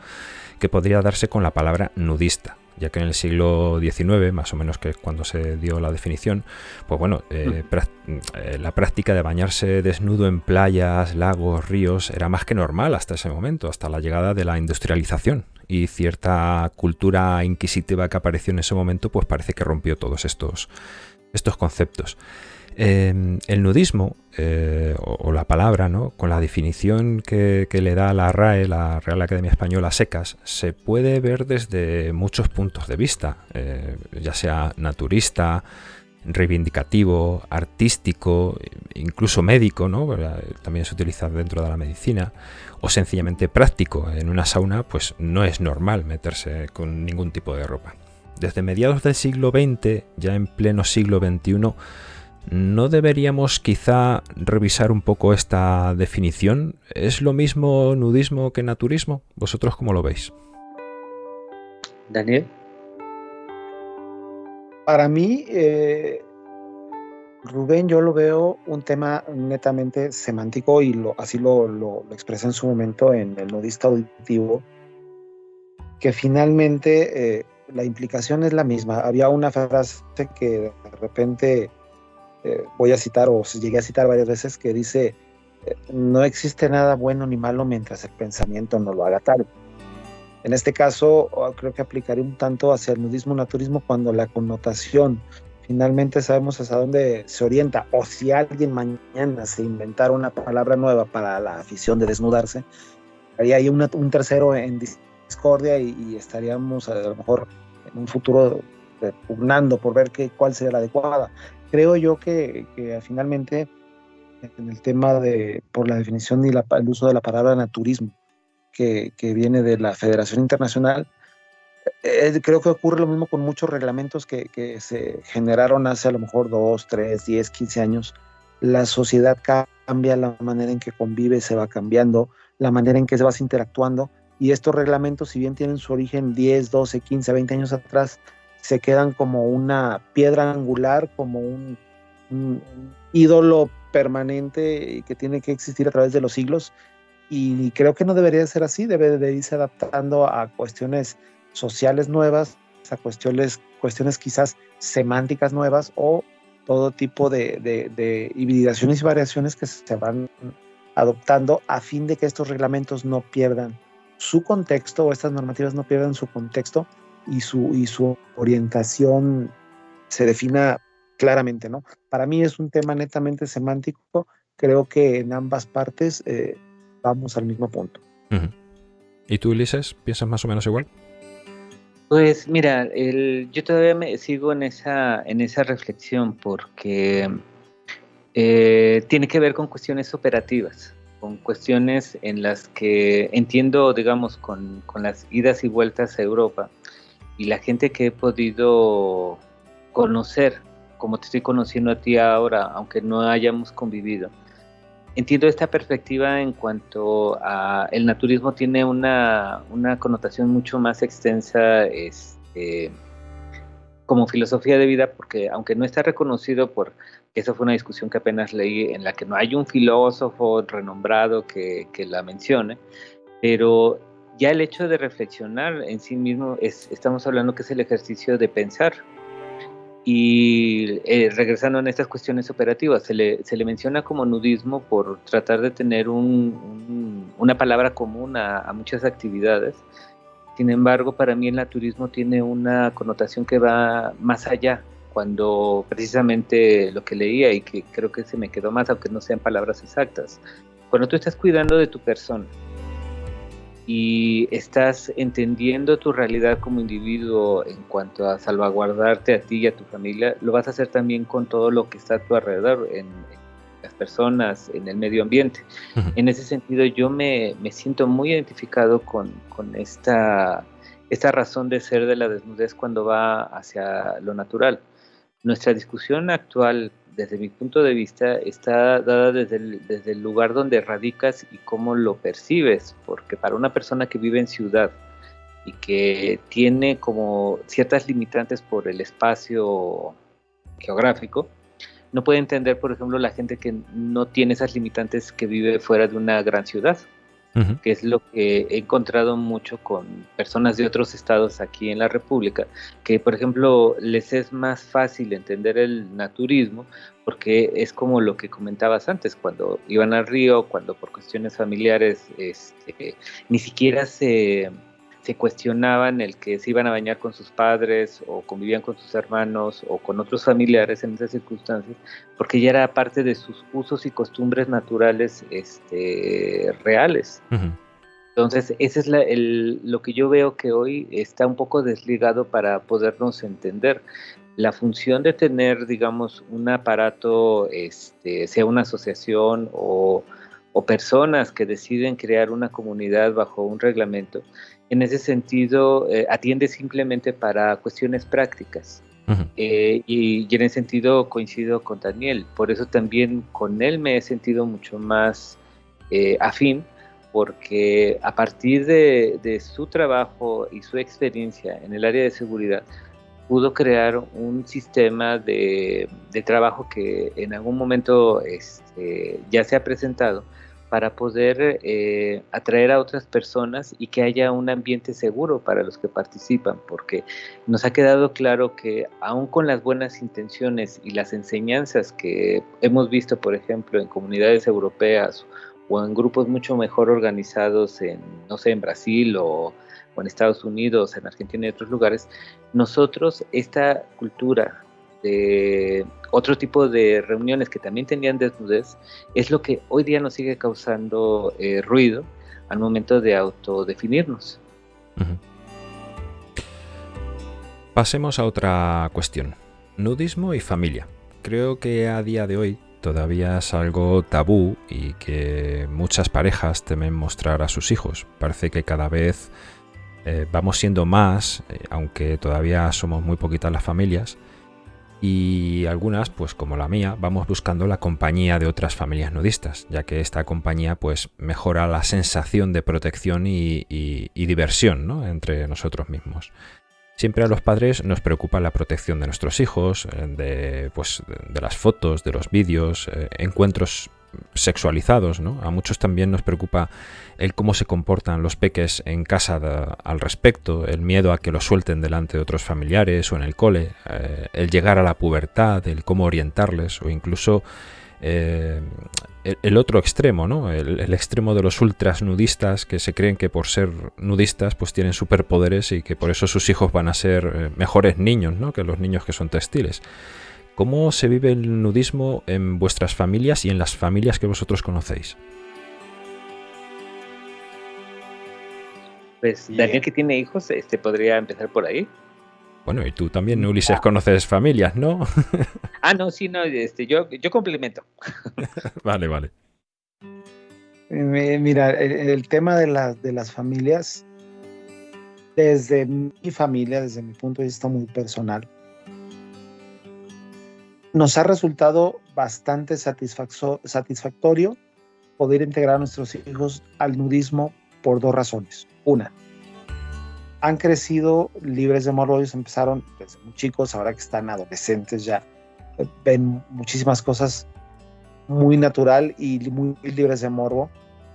que podría darse con la palabra nudista ya que en el siglo XIX, más o menos que cuando se dio la definición, pues bueno, eh, mm. la práctica de bañarse desnudo en playas, lagos, ríos era más que normal hasta ese momento, hasta la llegada de la industrialización y cierta cultura inquisitiva que apareció en ese momento, pues parece que rompió todos estos, estos conceptos. Em, el nudismo, eh, o, la palabra, ¿no? con la definición que, le da la RAE, la Real Academia Española Secas, se puede ver desde muchos puntos de vista, eh, ya sea naturista, reivindicativo, artístico, incluso médico, ¿no? también se utiliza dentro de la medicina, o sencillamente práctico. En una sauna pues no es normal meterse con ningún tipo de ropa. Desde mediados del siglo XX, ya en pleno siglo XXI, ¿no deberíamos quizá revisar un poco esta definición? ¿Es lo mismo nudismo que naturismo? ¿Vosotros cómo lo veis? Daniel. Para mí, eh, Rubén, yo lo veo un tema netamente semántico y así lo, lo, expresé en su momento en el nudista auditivo, que finalmente eh, la implicación es la misma. Había una frase que de repente eh, voy a citar o llegué a citar varias veces que dice, no existe nada bueno ni malo mientras el pensamiento no lo haga tal. En este caso, oh, creo que aplicaría un tanto hacia el nudismo naturismo cuando la connotación finalmente sabemos hasta dónde se orienta, o si alguien mañana se inventara una palabra nueva para la afición de desnudarse, haría ahí un tercero en discordia y, estaríamos a lo mejor en un futuro pugnando por ver qué, cuál sería la adecuada. Creo yo que, finalmente en el tema de, por la definición y el uso de la palabra naturismo, que, viene de la Federación Internacional. Eh, creo que ocurre lo mismo con muchos reglamentos que, se generaron hace a lo mejor dos, tres, diez, quince años. La sociedad cambia, la manera en que convive se va cambiando, la manera en que se vas interactuando. Y estos reglamentos, si bien tienen su origen 10, 12, 15, 20 años atrás, se quedan como una piedra angular, como un, un ídolo permanente que tiene que existir a través de los siglos y creo que no debería ser así, debe de irse adaptando a cuestiones sociales nuevas, a cuestiones, cuestiones quizás semánticas nuevas o todo tipo de, hibridaciones y variaciones que se van adoptando a fin de que estos reglamentos no pierdan su contexto o estas normativas no pierdan su contexto y su, y su orientación se defina claramente, ¿no? Para mí es un tema netamente semántico, creo que en ambas partes eh, vamos al mismo punto. ¿Y tú, Ulises, piensas más o menos igual? Pues mira, yo todavía me sigo en esa, en esa reflexión porque eh, tiene que ver con cuestiones operativas, con cuestiones en las que entiendo, digamos, con, con las idas y vueltas a Europa y la gente que he podido conocer, como te estoy conociendo a ti ahora, aunque no hayamos convivido, entiendo esta perspectiva en cuanto a el naturismo tiene una, connotación mucho más extensa este, como filosofía de vida, porque aunque no está reconocido por, esa fue una discusión que apenas leí, en la que no hay un filósofo renombrado que, la mencione, pero ya el hecho de reflexionar en sí mismo, es, estamos hablando que es el ejercicio de pensar, y eh, regresando a estas cuestiones operativas, se le, se le, menciona como nudismo por tratar de tener un, una palabra común a, muchas actividades. Sin embargo, para mí el naturismo tiene una connotación que va más allá, cuando precisamente lo que leía y que creo que se me quedó más, aunque no sean palabras exactas, cuando tú estás cuidando de tu persona, y estás entendiendo tu realidad como individuo en cuanto a salvaguardarte a ti y a tu familia, lo vas a hacer también con todo lo que está a tu alrededor, en, las personas, en el medio ambiente. En ese sentido, yo me, me siento muy identificado con, con, esta, esta razón de ser de la desnudez cuando va hacia lo natural. Nuestra discusión actual desde mi punto de vista, está dada desde el, lugar donde radicas y cómo lo percibes, porque para una persona que vive en ciudad y que tiene como ciertas limitantes por el espacio geográfico, no puede entender, por ejemplo, la gente que no tiene esas limitantes que vive fuera de una gran ciudad que es lo que he encontrado mucho con personas de otros estados aquí en la República, que por ejemplo les es más fácil entender el naturismo porque es como lo que comentabas antes, cuando iban al río, cuando por cuestiones familiares este, ni siquiera se se cuestionaban el que se iban a bañar con sus padres o convivían con sus hermanos o con otros familiares en esas circunstancias, porque ya era parte de sus usos y costumbres naturales este, reales. Entonces, eso es lo que yo veo que hoy está un poco desligado para podernos entender. La función de tener, digamos, un aparato, este, sea una asociación o, o personas que deciden crear una comunidad bajo un reglamento, en ese sentido eh, atiende simplemente para cuestiones prácticas. Eh, y, en ese sentido coincido con Daniel, por eso también con él me he sentido mucho más eh, afín, porque a partir de, su trabajo y su experiencia en el área de seguridad, pudo crear un sistema de, trabajo que en algún momento este, ya se ha presentado, para poder eh, atraer a otras personas y que haya un ambiente seguro para los que participan, porque nos ha quedado claro que aún con las buenas intenciones y las enseñanzas que hemos visto, por ejemplo, en comunidades europeas o en grupos mucho mejor organizados en, no sé, en Brasil o, o en Estados Unidos, en Argentina y otros lugares, nosotros esta cultura de otro tipo de reuniones que también tenían desnudez, es lo que hoy día nos sigue causando eh, ruido al momento de autodefinirnos. Pasemos a otra cuestión. Nudismo y familia. Creo que a día de hoy todavía es algo tabú y que muchas parejas temen mostrar a sus hijos. Parece que cada vez eh, vamos siendo más, eh, aunque todavía somos muy poquitas las familias, y algunas, pues como la mía, vamos buscando la compañía de otras familias nudistas, ya que esta compañía pues mejora la sensación de protección y, diversión entre nosotros mismos. Siempre a los padres nos preocupa la protección de nuestros hijos, eh, de, pues, de las fotos, de los vídeos, eh, encuentros sexualizados, ¿no? A muchos también nos preocupa el cómo se comportan los peques en casa al respecto, el miedo a que los suelten delante de otros familiares o en el cole, eh, el llegar a la pubertad, el cómo orientarles o incluso eh, el, otro extremo, ¿no? El, extremo de los ultras nudistas que se creen que por ser nudistas pues tienen superpoderes y que por eso sus hijos van a ser eh, mejores niños, ¿no? Que los niños que son textiles. ¿Cómo se vive el nudismo en vuestras familias y en las familias que vosotros conocéis? Pues Daniel que tiene hijos, este podría empezar por ahí. Bueno, y tú también, Ulises, ah. conoces familias, ¿no? ah, no, sí, no, este, yo, yo complemento. vale, vale. Mira, el, tema de, de las familias, desde mi familia, desde mi punto de vista muy personal, nos ha resultado bastante satisfactorio poder integrar a nuestros hijos al nudismo por dos razones. Una, han crecido libres de morbo, ellos empezaron desde muy chicos, ahora que están adolescentes ya eh, ven muchísimas cosas muy natural y muy libres de morbo.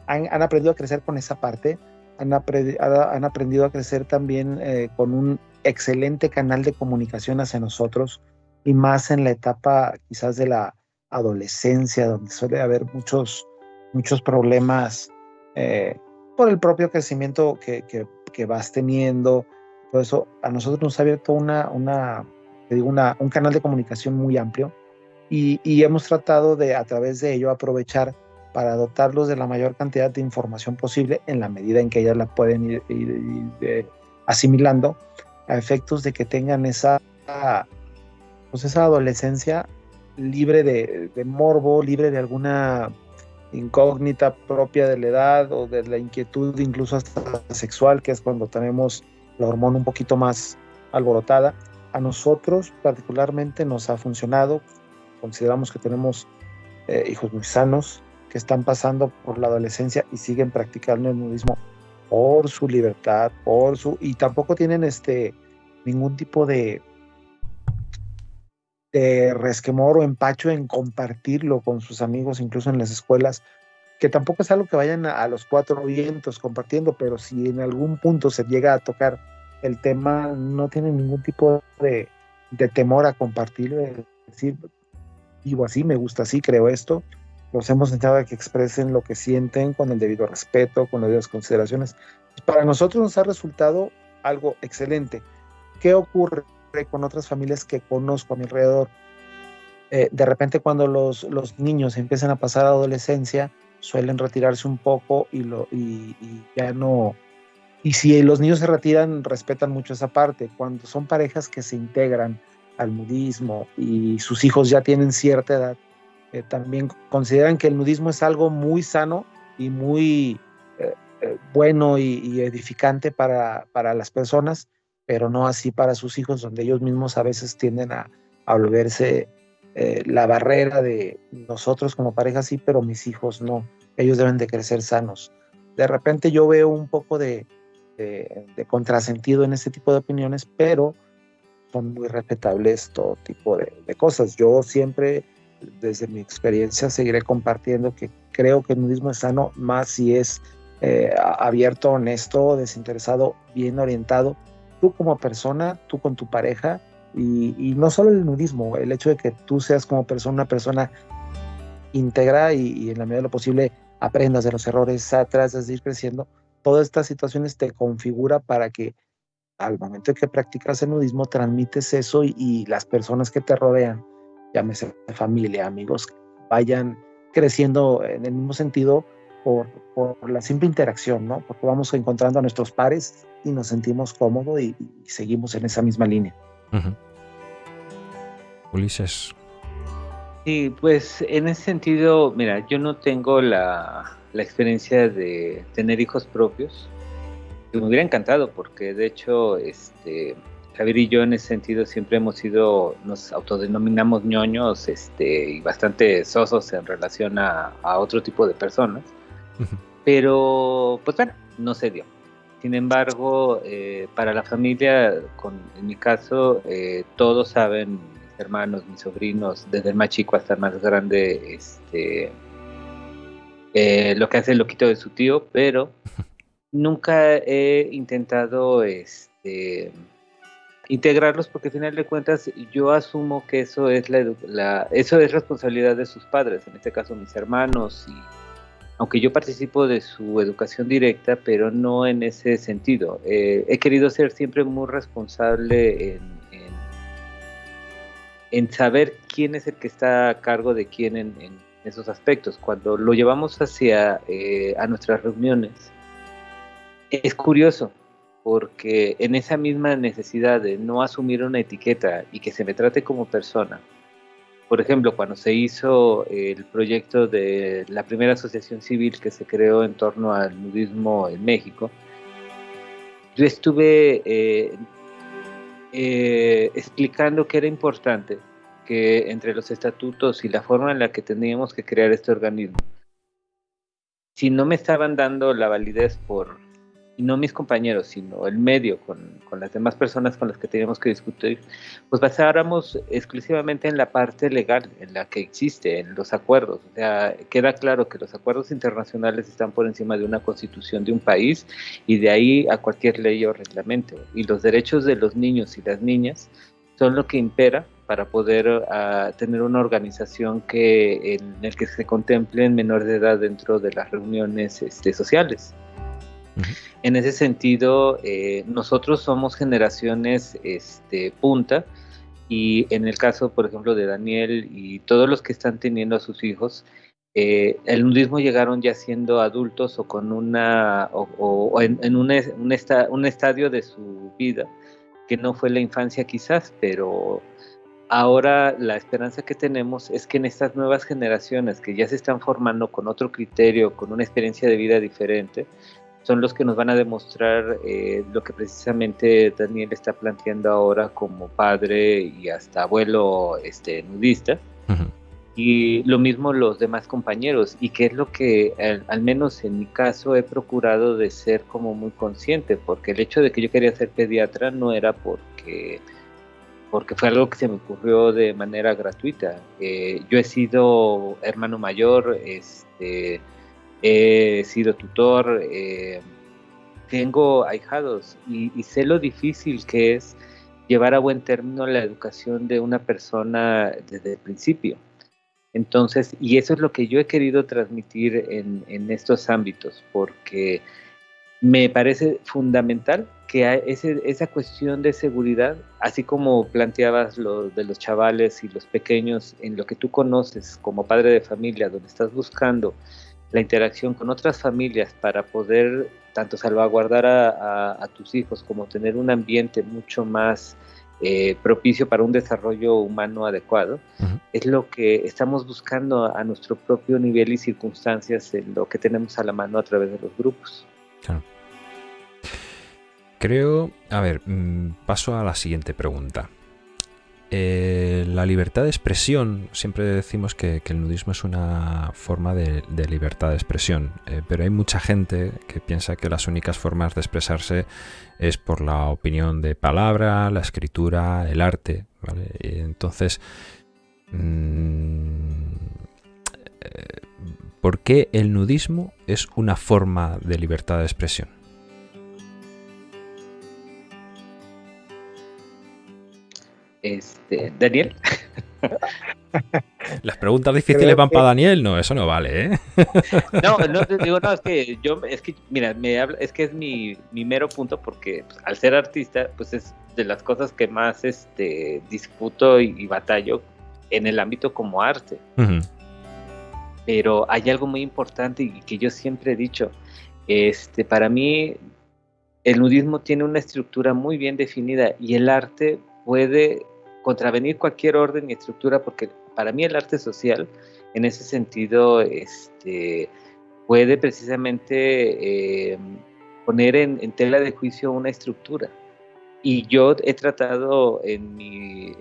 Han, aprendido a crecer con esa parte, han, aprendido a crecer también eh, con un excelente canal de comunicación hacia nosotros y más en la etapa quizás de la adolescencia, donde suele haber muchos, muchos problemas eh, por el propio crecimiento que, que, que vas teniendo, todo eso, a nosotros nos ha abierto una, una, digo, una, un canal de comunicación muy amplio y, y, hemos tratado de a través de ello aprovechar para dotarlos de la mayor cantidad de información posible en la medida en que ellas la pueden ir, ir, asimilando a efectos de que tengan esa, pues esa adolescencia libre de, morbo, libre de alguna incógnita propia de la edad o de la inquietud incluso hasta sexual, que es cuando tenemos la hormona un poquito más alborotada. A nosotros particularmente nos ha funcionado. Consideramos que tenemos eh, hijos muy sanos que están pasando por la adolescencia y siguen practicando el nudismo por su libertad, por su y tampoco tienen este ningún tipo de de resquemor o empacho en compartirlo con sus amigos, incluso en las escuelas, que tampoco es algo que vayan a, los cuatro vientos compartiendo, pero si en algún punto se llega a tocar el tema, no tienen ningún tipo de, temor a compartirlo, decir, vivo así, me gusta así, creo esto. Los hemos intentado que expresen lo que sienten con el debido respeto, con las consideraciones. Para nosotros nos ha resultado algo excelente. ¿Qué ocurre? Con otras familias que conozco a mi alrededor. Eh, de repente cuando los, los niños empiezan a pasar a adolescencia, suelen retirarse un poco y, lo, y, ya no... Y si los niños se retiran, respetan mucho esa parte. Cuando son parejas que se integran al nudismo y sus hijos ya tienen cierta edad, eh, también consideran que el nudismo es algo muy sano y muy eh, bueno y, y, edificante para, para las personas pero no así para sus hijos, donde ellos mismos a veces tienden a, volverse eh, la barrera de nosotros como pareja sí, pero mis hijos no. Ellos deben de crecer sanos. De repente yo veo un poco de, contrasentido en este tipo de opiniones, pero son muy respetables todo tipo de, cosas. Yo siempre, desde mi experiencia, seguiré compartiendo que creo que el nudismo es sano, más si es eh, abierto, honesto, desinteresado, bien orientado tú como persona, tú con tu pareja, y, no solo el nudismo, el hecho de que tú seas como persona una persona íntegra y, en la medida de lo posible aprendas de los errores, atrás de ir creciendo, todas estas situaciones te configura para que al momento que practicas el nudismo transmites eso y, las personas que te rodean, llámese familia, amigos, vayan creciendo en el mismo sentido por, por, la simple interacción, ¿no? Porque vamos encontrando a nuestros pares y nos sentimos cómodos y, seguimos en esa misma línea. Ulises. Sí, pues en ese sentido, mira, yo no tengo la, la experiencia de tener hijos propios. Me hubiera encantado porque de hecho, este, Javier y yo en ese sentido siempre hemos sido, nos autodenominamos ñoños este, y bastante sosos en relación a, a otro tipo de personas. Pero, pues bueno, no se dio. Sin embargo, eh, para la familia, con, en mi caso, eh, todos saben, mis hermanos, mis sobrinos, desde el más chico hasta el más grande, este, eh, lo que hace el loquito de su tío, pero nunca he intentado este, integrarlos porque al final de cuentas yo asumo que eso es la, eso es responsabilidad de sus padres, en este caso mis hermanos y aunque yo participo de su educación directa, pero no en ese sentido. Eh, he querido ser siempre muy responsable en, en, saber quién es el que está a cargo de quién en, esos aspectos. Cuando lo llevamos hacia eh, a nuestras reuniones, es curioso, porque en esa misma necesidad de no asumir una etiqueta y que se me trate como persona, por ejemplo, cuando se hizo el proyecto de la primera asociación civil que se creó en torno al nudismo en México, yo estuve eh, eh, explicando que era importante que entre los estatutos y la forma en la que teníamos que crear este organismo, si no me estaban dando la validez por y no mis compañeros, sino el medio con, con, las demás personas con las que teníamos que discutir, pues basáramos exclusivamente en la parte legal, en la que existe, en los acuerdos. O sea, queda claro que los acuerdos internacionales están por encima de una constitución de un país y de ahí a cualquier ley o reglamento. Y los derechos de los niños y las niñas son lo que impera para poder uh, tener una organización que en el que se contemplen menores de edad dentro de las reuniones este, sociales. En ese sentido, eh, nosotros somos generaciones este, punta y en el caso, por ejemplo, de Daniel y todos los que están teniendo a sus hijos, eh, el nudismo llegaron ya siendo adultos o con una o, en, un, un, estadio de su vida que no fue la infancia quizás, pero ahora la esperanza que tenemos es que en estas nuevas generaciones que ya se están formando con otro criterio, con una experiencia de vida diferente, son los que nos van a demostrar eh, lo que precisamente Daniel está planteando ahora como padre y hasta abuelo este, nudista. Y lo mismo los demás compañeros, y que es lo que al, menos en mi caso he procurado de ser como muy consciente, porque el hecho de que yo quería ser pediatra no era porque, porque fue algo que se me ocurrió de manera gratuita. Eh, yo he sido hermano mayor, este, he sido tutor, eh, tengo ahijados y, sé lo difícil que es llevar a buen término la educación de una persona desde el principio. Entonces, y eso es lo que yo he querido transmitir en, estos ámbitos, porque me parece fundamental que esa cuestión de seguridad, así como planteabas lo de los chavales y los pequeños, en lo que tú conoces como padre de familia, donde estás buscando la interacción con otras familias para poder tanto salvaguardar a, tus hijos como tener un ambiente mucho más eh, propicio para un desarrollo humano adecuado, es lo que estamos buscando a nuestro propio nivel y circunstancias en lo que tenemos a la mano a través de los grupos. Creo, a ver, mm, paso a la siguiente pregunta. Eh, la libertad de expresión, siempre decimos que, el nudismo es una forma de, libertad de expresión, eh, pero hay mucha gente que piensa que las únicas formas de expresarse es por la opinión de palabra, la escritura, el arte. entonces, mm, eh, ¿por qué el nudismo es una forma de libertad de expresión? Este, Daniel. Las preguntas difíciles van para Daniel, no, eso no vale, ¿eh? No, no, digo, no, es que yo, es que, mira, me habla, es que es mi, mero punto porque pues, al ser artista, pues es de las cosas que más este, disputo y, batallo en el ámbito como arte. Pero hay algo muy importante y que yo siempre he dicho, este, para mí el nudismo tiene una estructura muy bien definida y el arte puede contravenir cualquier orden y estructura, porque para mí el arte social, en ese sentido, este, puede precisamente eh, poner en, tela de juicio una estructura. Y yo he tratado en mi,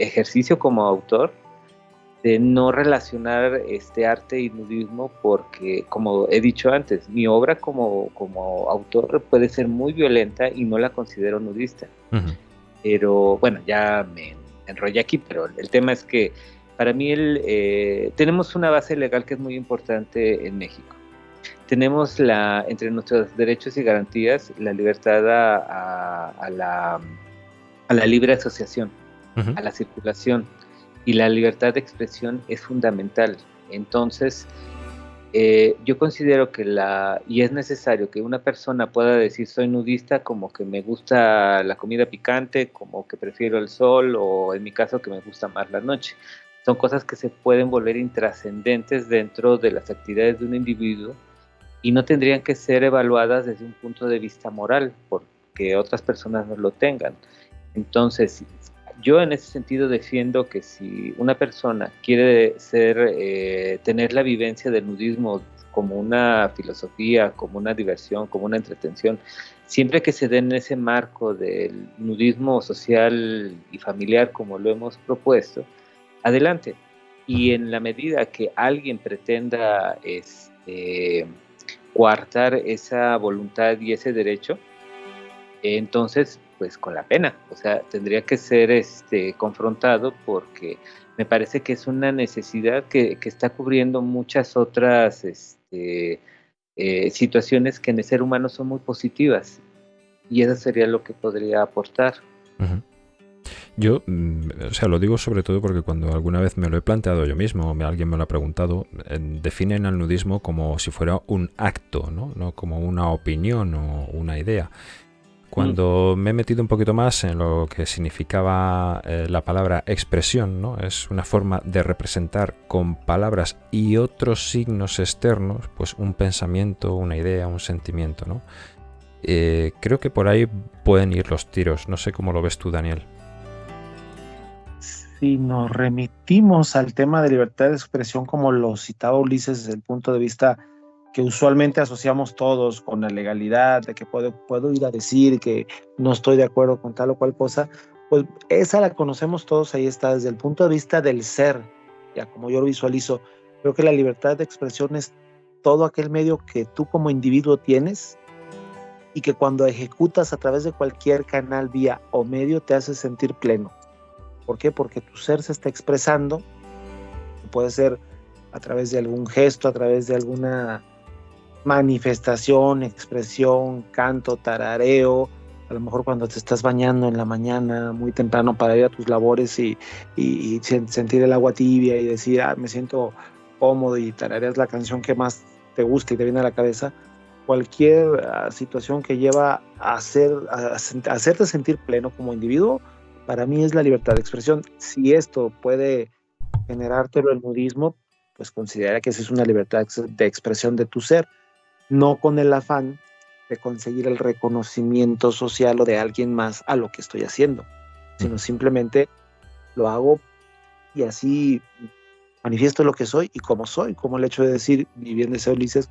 ejercicio como autor de no relacionar este arte y nudismo porque, como he dicho antes, mi obra como, autor puede ser muy violenta y no la considero nudista. Pero bueno, ya me enrollé aquí, pero el tema es que para mí el, eh, tenemos una base legal que es muy importante en México. Tenemos la, entre nuestros derechos y garantías la libertad a, la, a la libre asociación, a la circulación. Y la libertad de expresión es fundamental. Entonces, eh, yo considero que la, y es necesario que una persona pueda decir soy nudista como que me gusta la comida picante, como que prefiero el sol o en mi caso que me gusta más la noche. Son cosas que se pueden volver intrascendentes dentro de las actividades de un individuo y no tendrían que ser evaluadas desde un punto de vista moral porque otras personas no lo tengan. Entonces, yo en ese sentido defiendo que si una persona quiere ser, eh, tener la vivencia del nudismo como una filosofía, como una diversión, como una entretención, siempre que se dé en ese marco del nudismo social y familiar como lo hemos propuesto, adelante. Y en la medida que alguien pretenda este, coartar esa voluntad y ese derecho, entonces pues con la pena, o sea, tendría que ser este, confrontado porque me parece que es una necesidad que, está cubriendo muchas otras este, eh, situaciones que en el ser humano son muy positivas y eso sería lo que podría aportar. Yo, mm, o sea, lo digo sobre todo porque cuando alguna vez me lo he planteado yo mismo, alguien me lo ha preguntado, definen al nudismo como si fuera un acto, ¿no? no como una opinión o una idea. Cuando me he metido un poquito más en lo que significaba eh, la palabra expresión, ¿no? es una forma de representar con palabras y otros signos externos, pues un pensamiento, una idea, un sentimiento. ¿no? Eh, creo que por ahí pueden ir los tiros. No sé cómo lo ves tú, Daniel. Si nos remitimos al tema de libertad de expresión, como lo citaba Ulises desde el punto de vista que usualmente asociamos todos con la legalidad, de que puedo, puedo ir a decir que no estoy de acuerdo con tal o cual cosa, pues esa la conocemos todos, ahí está, desde el punto de vista del ser, ya como yo lo visualizo, creo que la libertad de expresión es todo aquel medio que tú como individuo tienes y que cuando ejecutas a través de cualquier canal, vía o medio te hace sentir pleno. ¿Por qué? Porque tu ser se está expresando, puede ser a través de algún gesto, a través de alguna manifestación, expresión, canto, tarareo, a lo mejor cuando te estás bañando en la mañana muy temprano para ir a tus labores y, sentir el agua tibia y decir, ah, me siento cómodo y tarareas la canción que más te gusta y te viene a la cabeza, cualquier ah, situación que lleva a, hacer, a, hacerte sentir pleno como individuo, para mí es la libertad de expresión. Si esto puede generártelo el nudismo, pues considera que esa es una libertad de expresión de tu ser no con el afán de conseguir el reconocimiento social o de alguien más a lo que estoy haciendo, sino simplemente lo hago y así manifiesto lo que soy y cómo soy, como el hecho de decir, y bien deseo Ulises,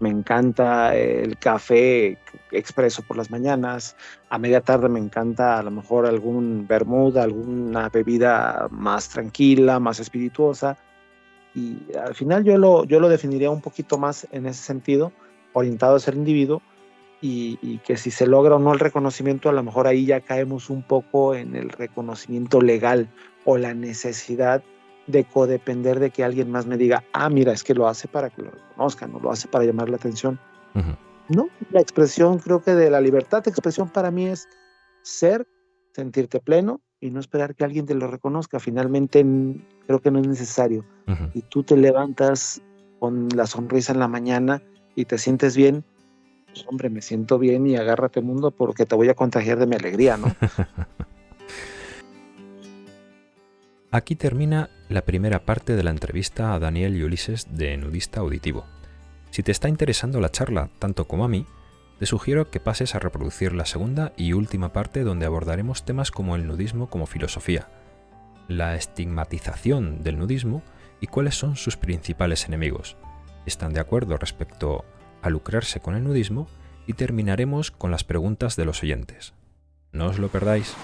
me encanta el café expreso por las mañanas, a media tarde me encanta a lo mejor algún bermuda, alguna bebida más tranquila, más espirituosa, y al final yo lo, yo lo definiría un poquito más en ese sentido, orientado a ser individuo y, que si se logra o no el reconocimiento, a lo mejor ahí ya caemos un poco en el reconocimiento legal o la necesidad de codepender de que alguien más me diga, ah, mira, es que lo hace para que lo reconozcan, no lo hace para llamar la atención. No, la expresión, creo que de la libertad de expresión para mí es ser, sentirte pleno y no esperar que alguien te lo reconozca. Finalmente, creo que no es necesario. Y tú te levantas con la sonrisa en la mañana y te sientes bien, pues, hombre, me siento bien y agárrate mundo porque te voy a contagiar de mi alegría, ¿no? Aquí termina la primera parte de la entrevista a Daniel y Ulises de Nudista Auditivo. Si te está interesando la charla tanto como a mí, te sugiero que pases a reproducir la segunda y última parte donde abordaremos temas como el nudismo como filosofía, la estigmatización del nudismo y cuáles son sus principales enemigos, están de acuerdo respecto a lucrarse con el nudismo y terminaremos con las preguntas de los oyentes. No os lo perdáis.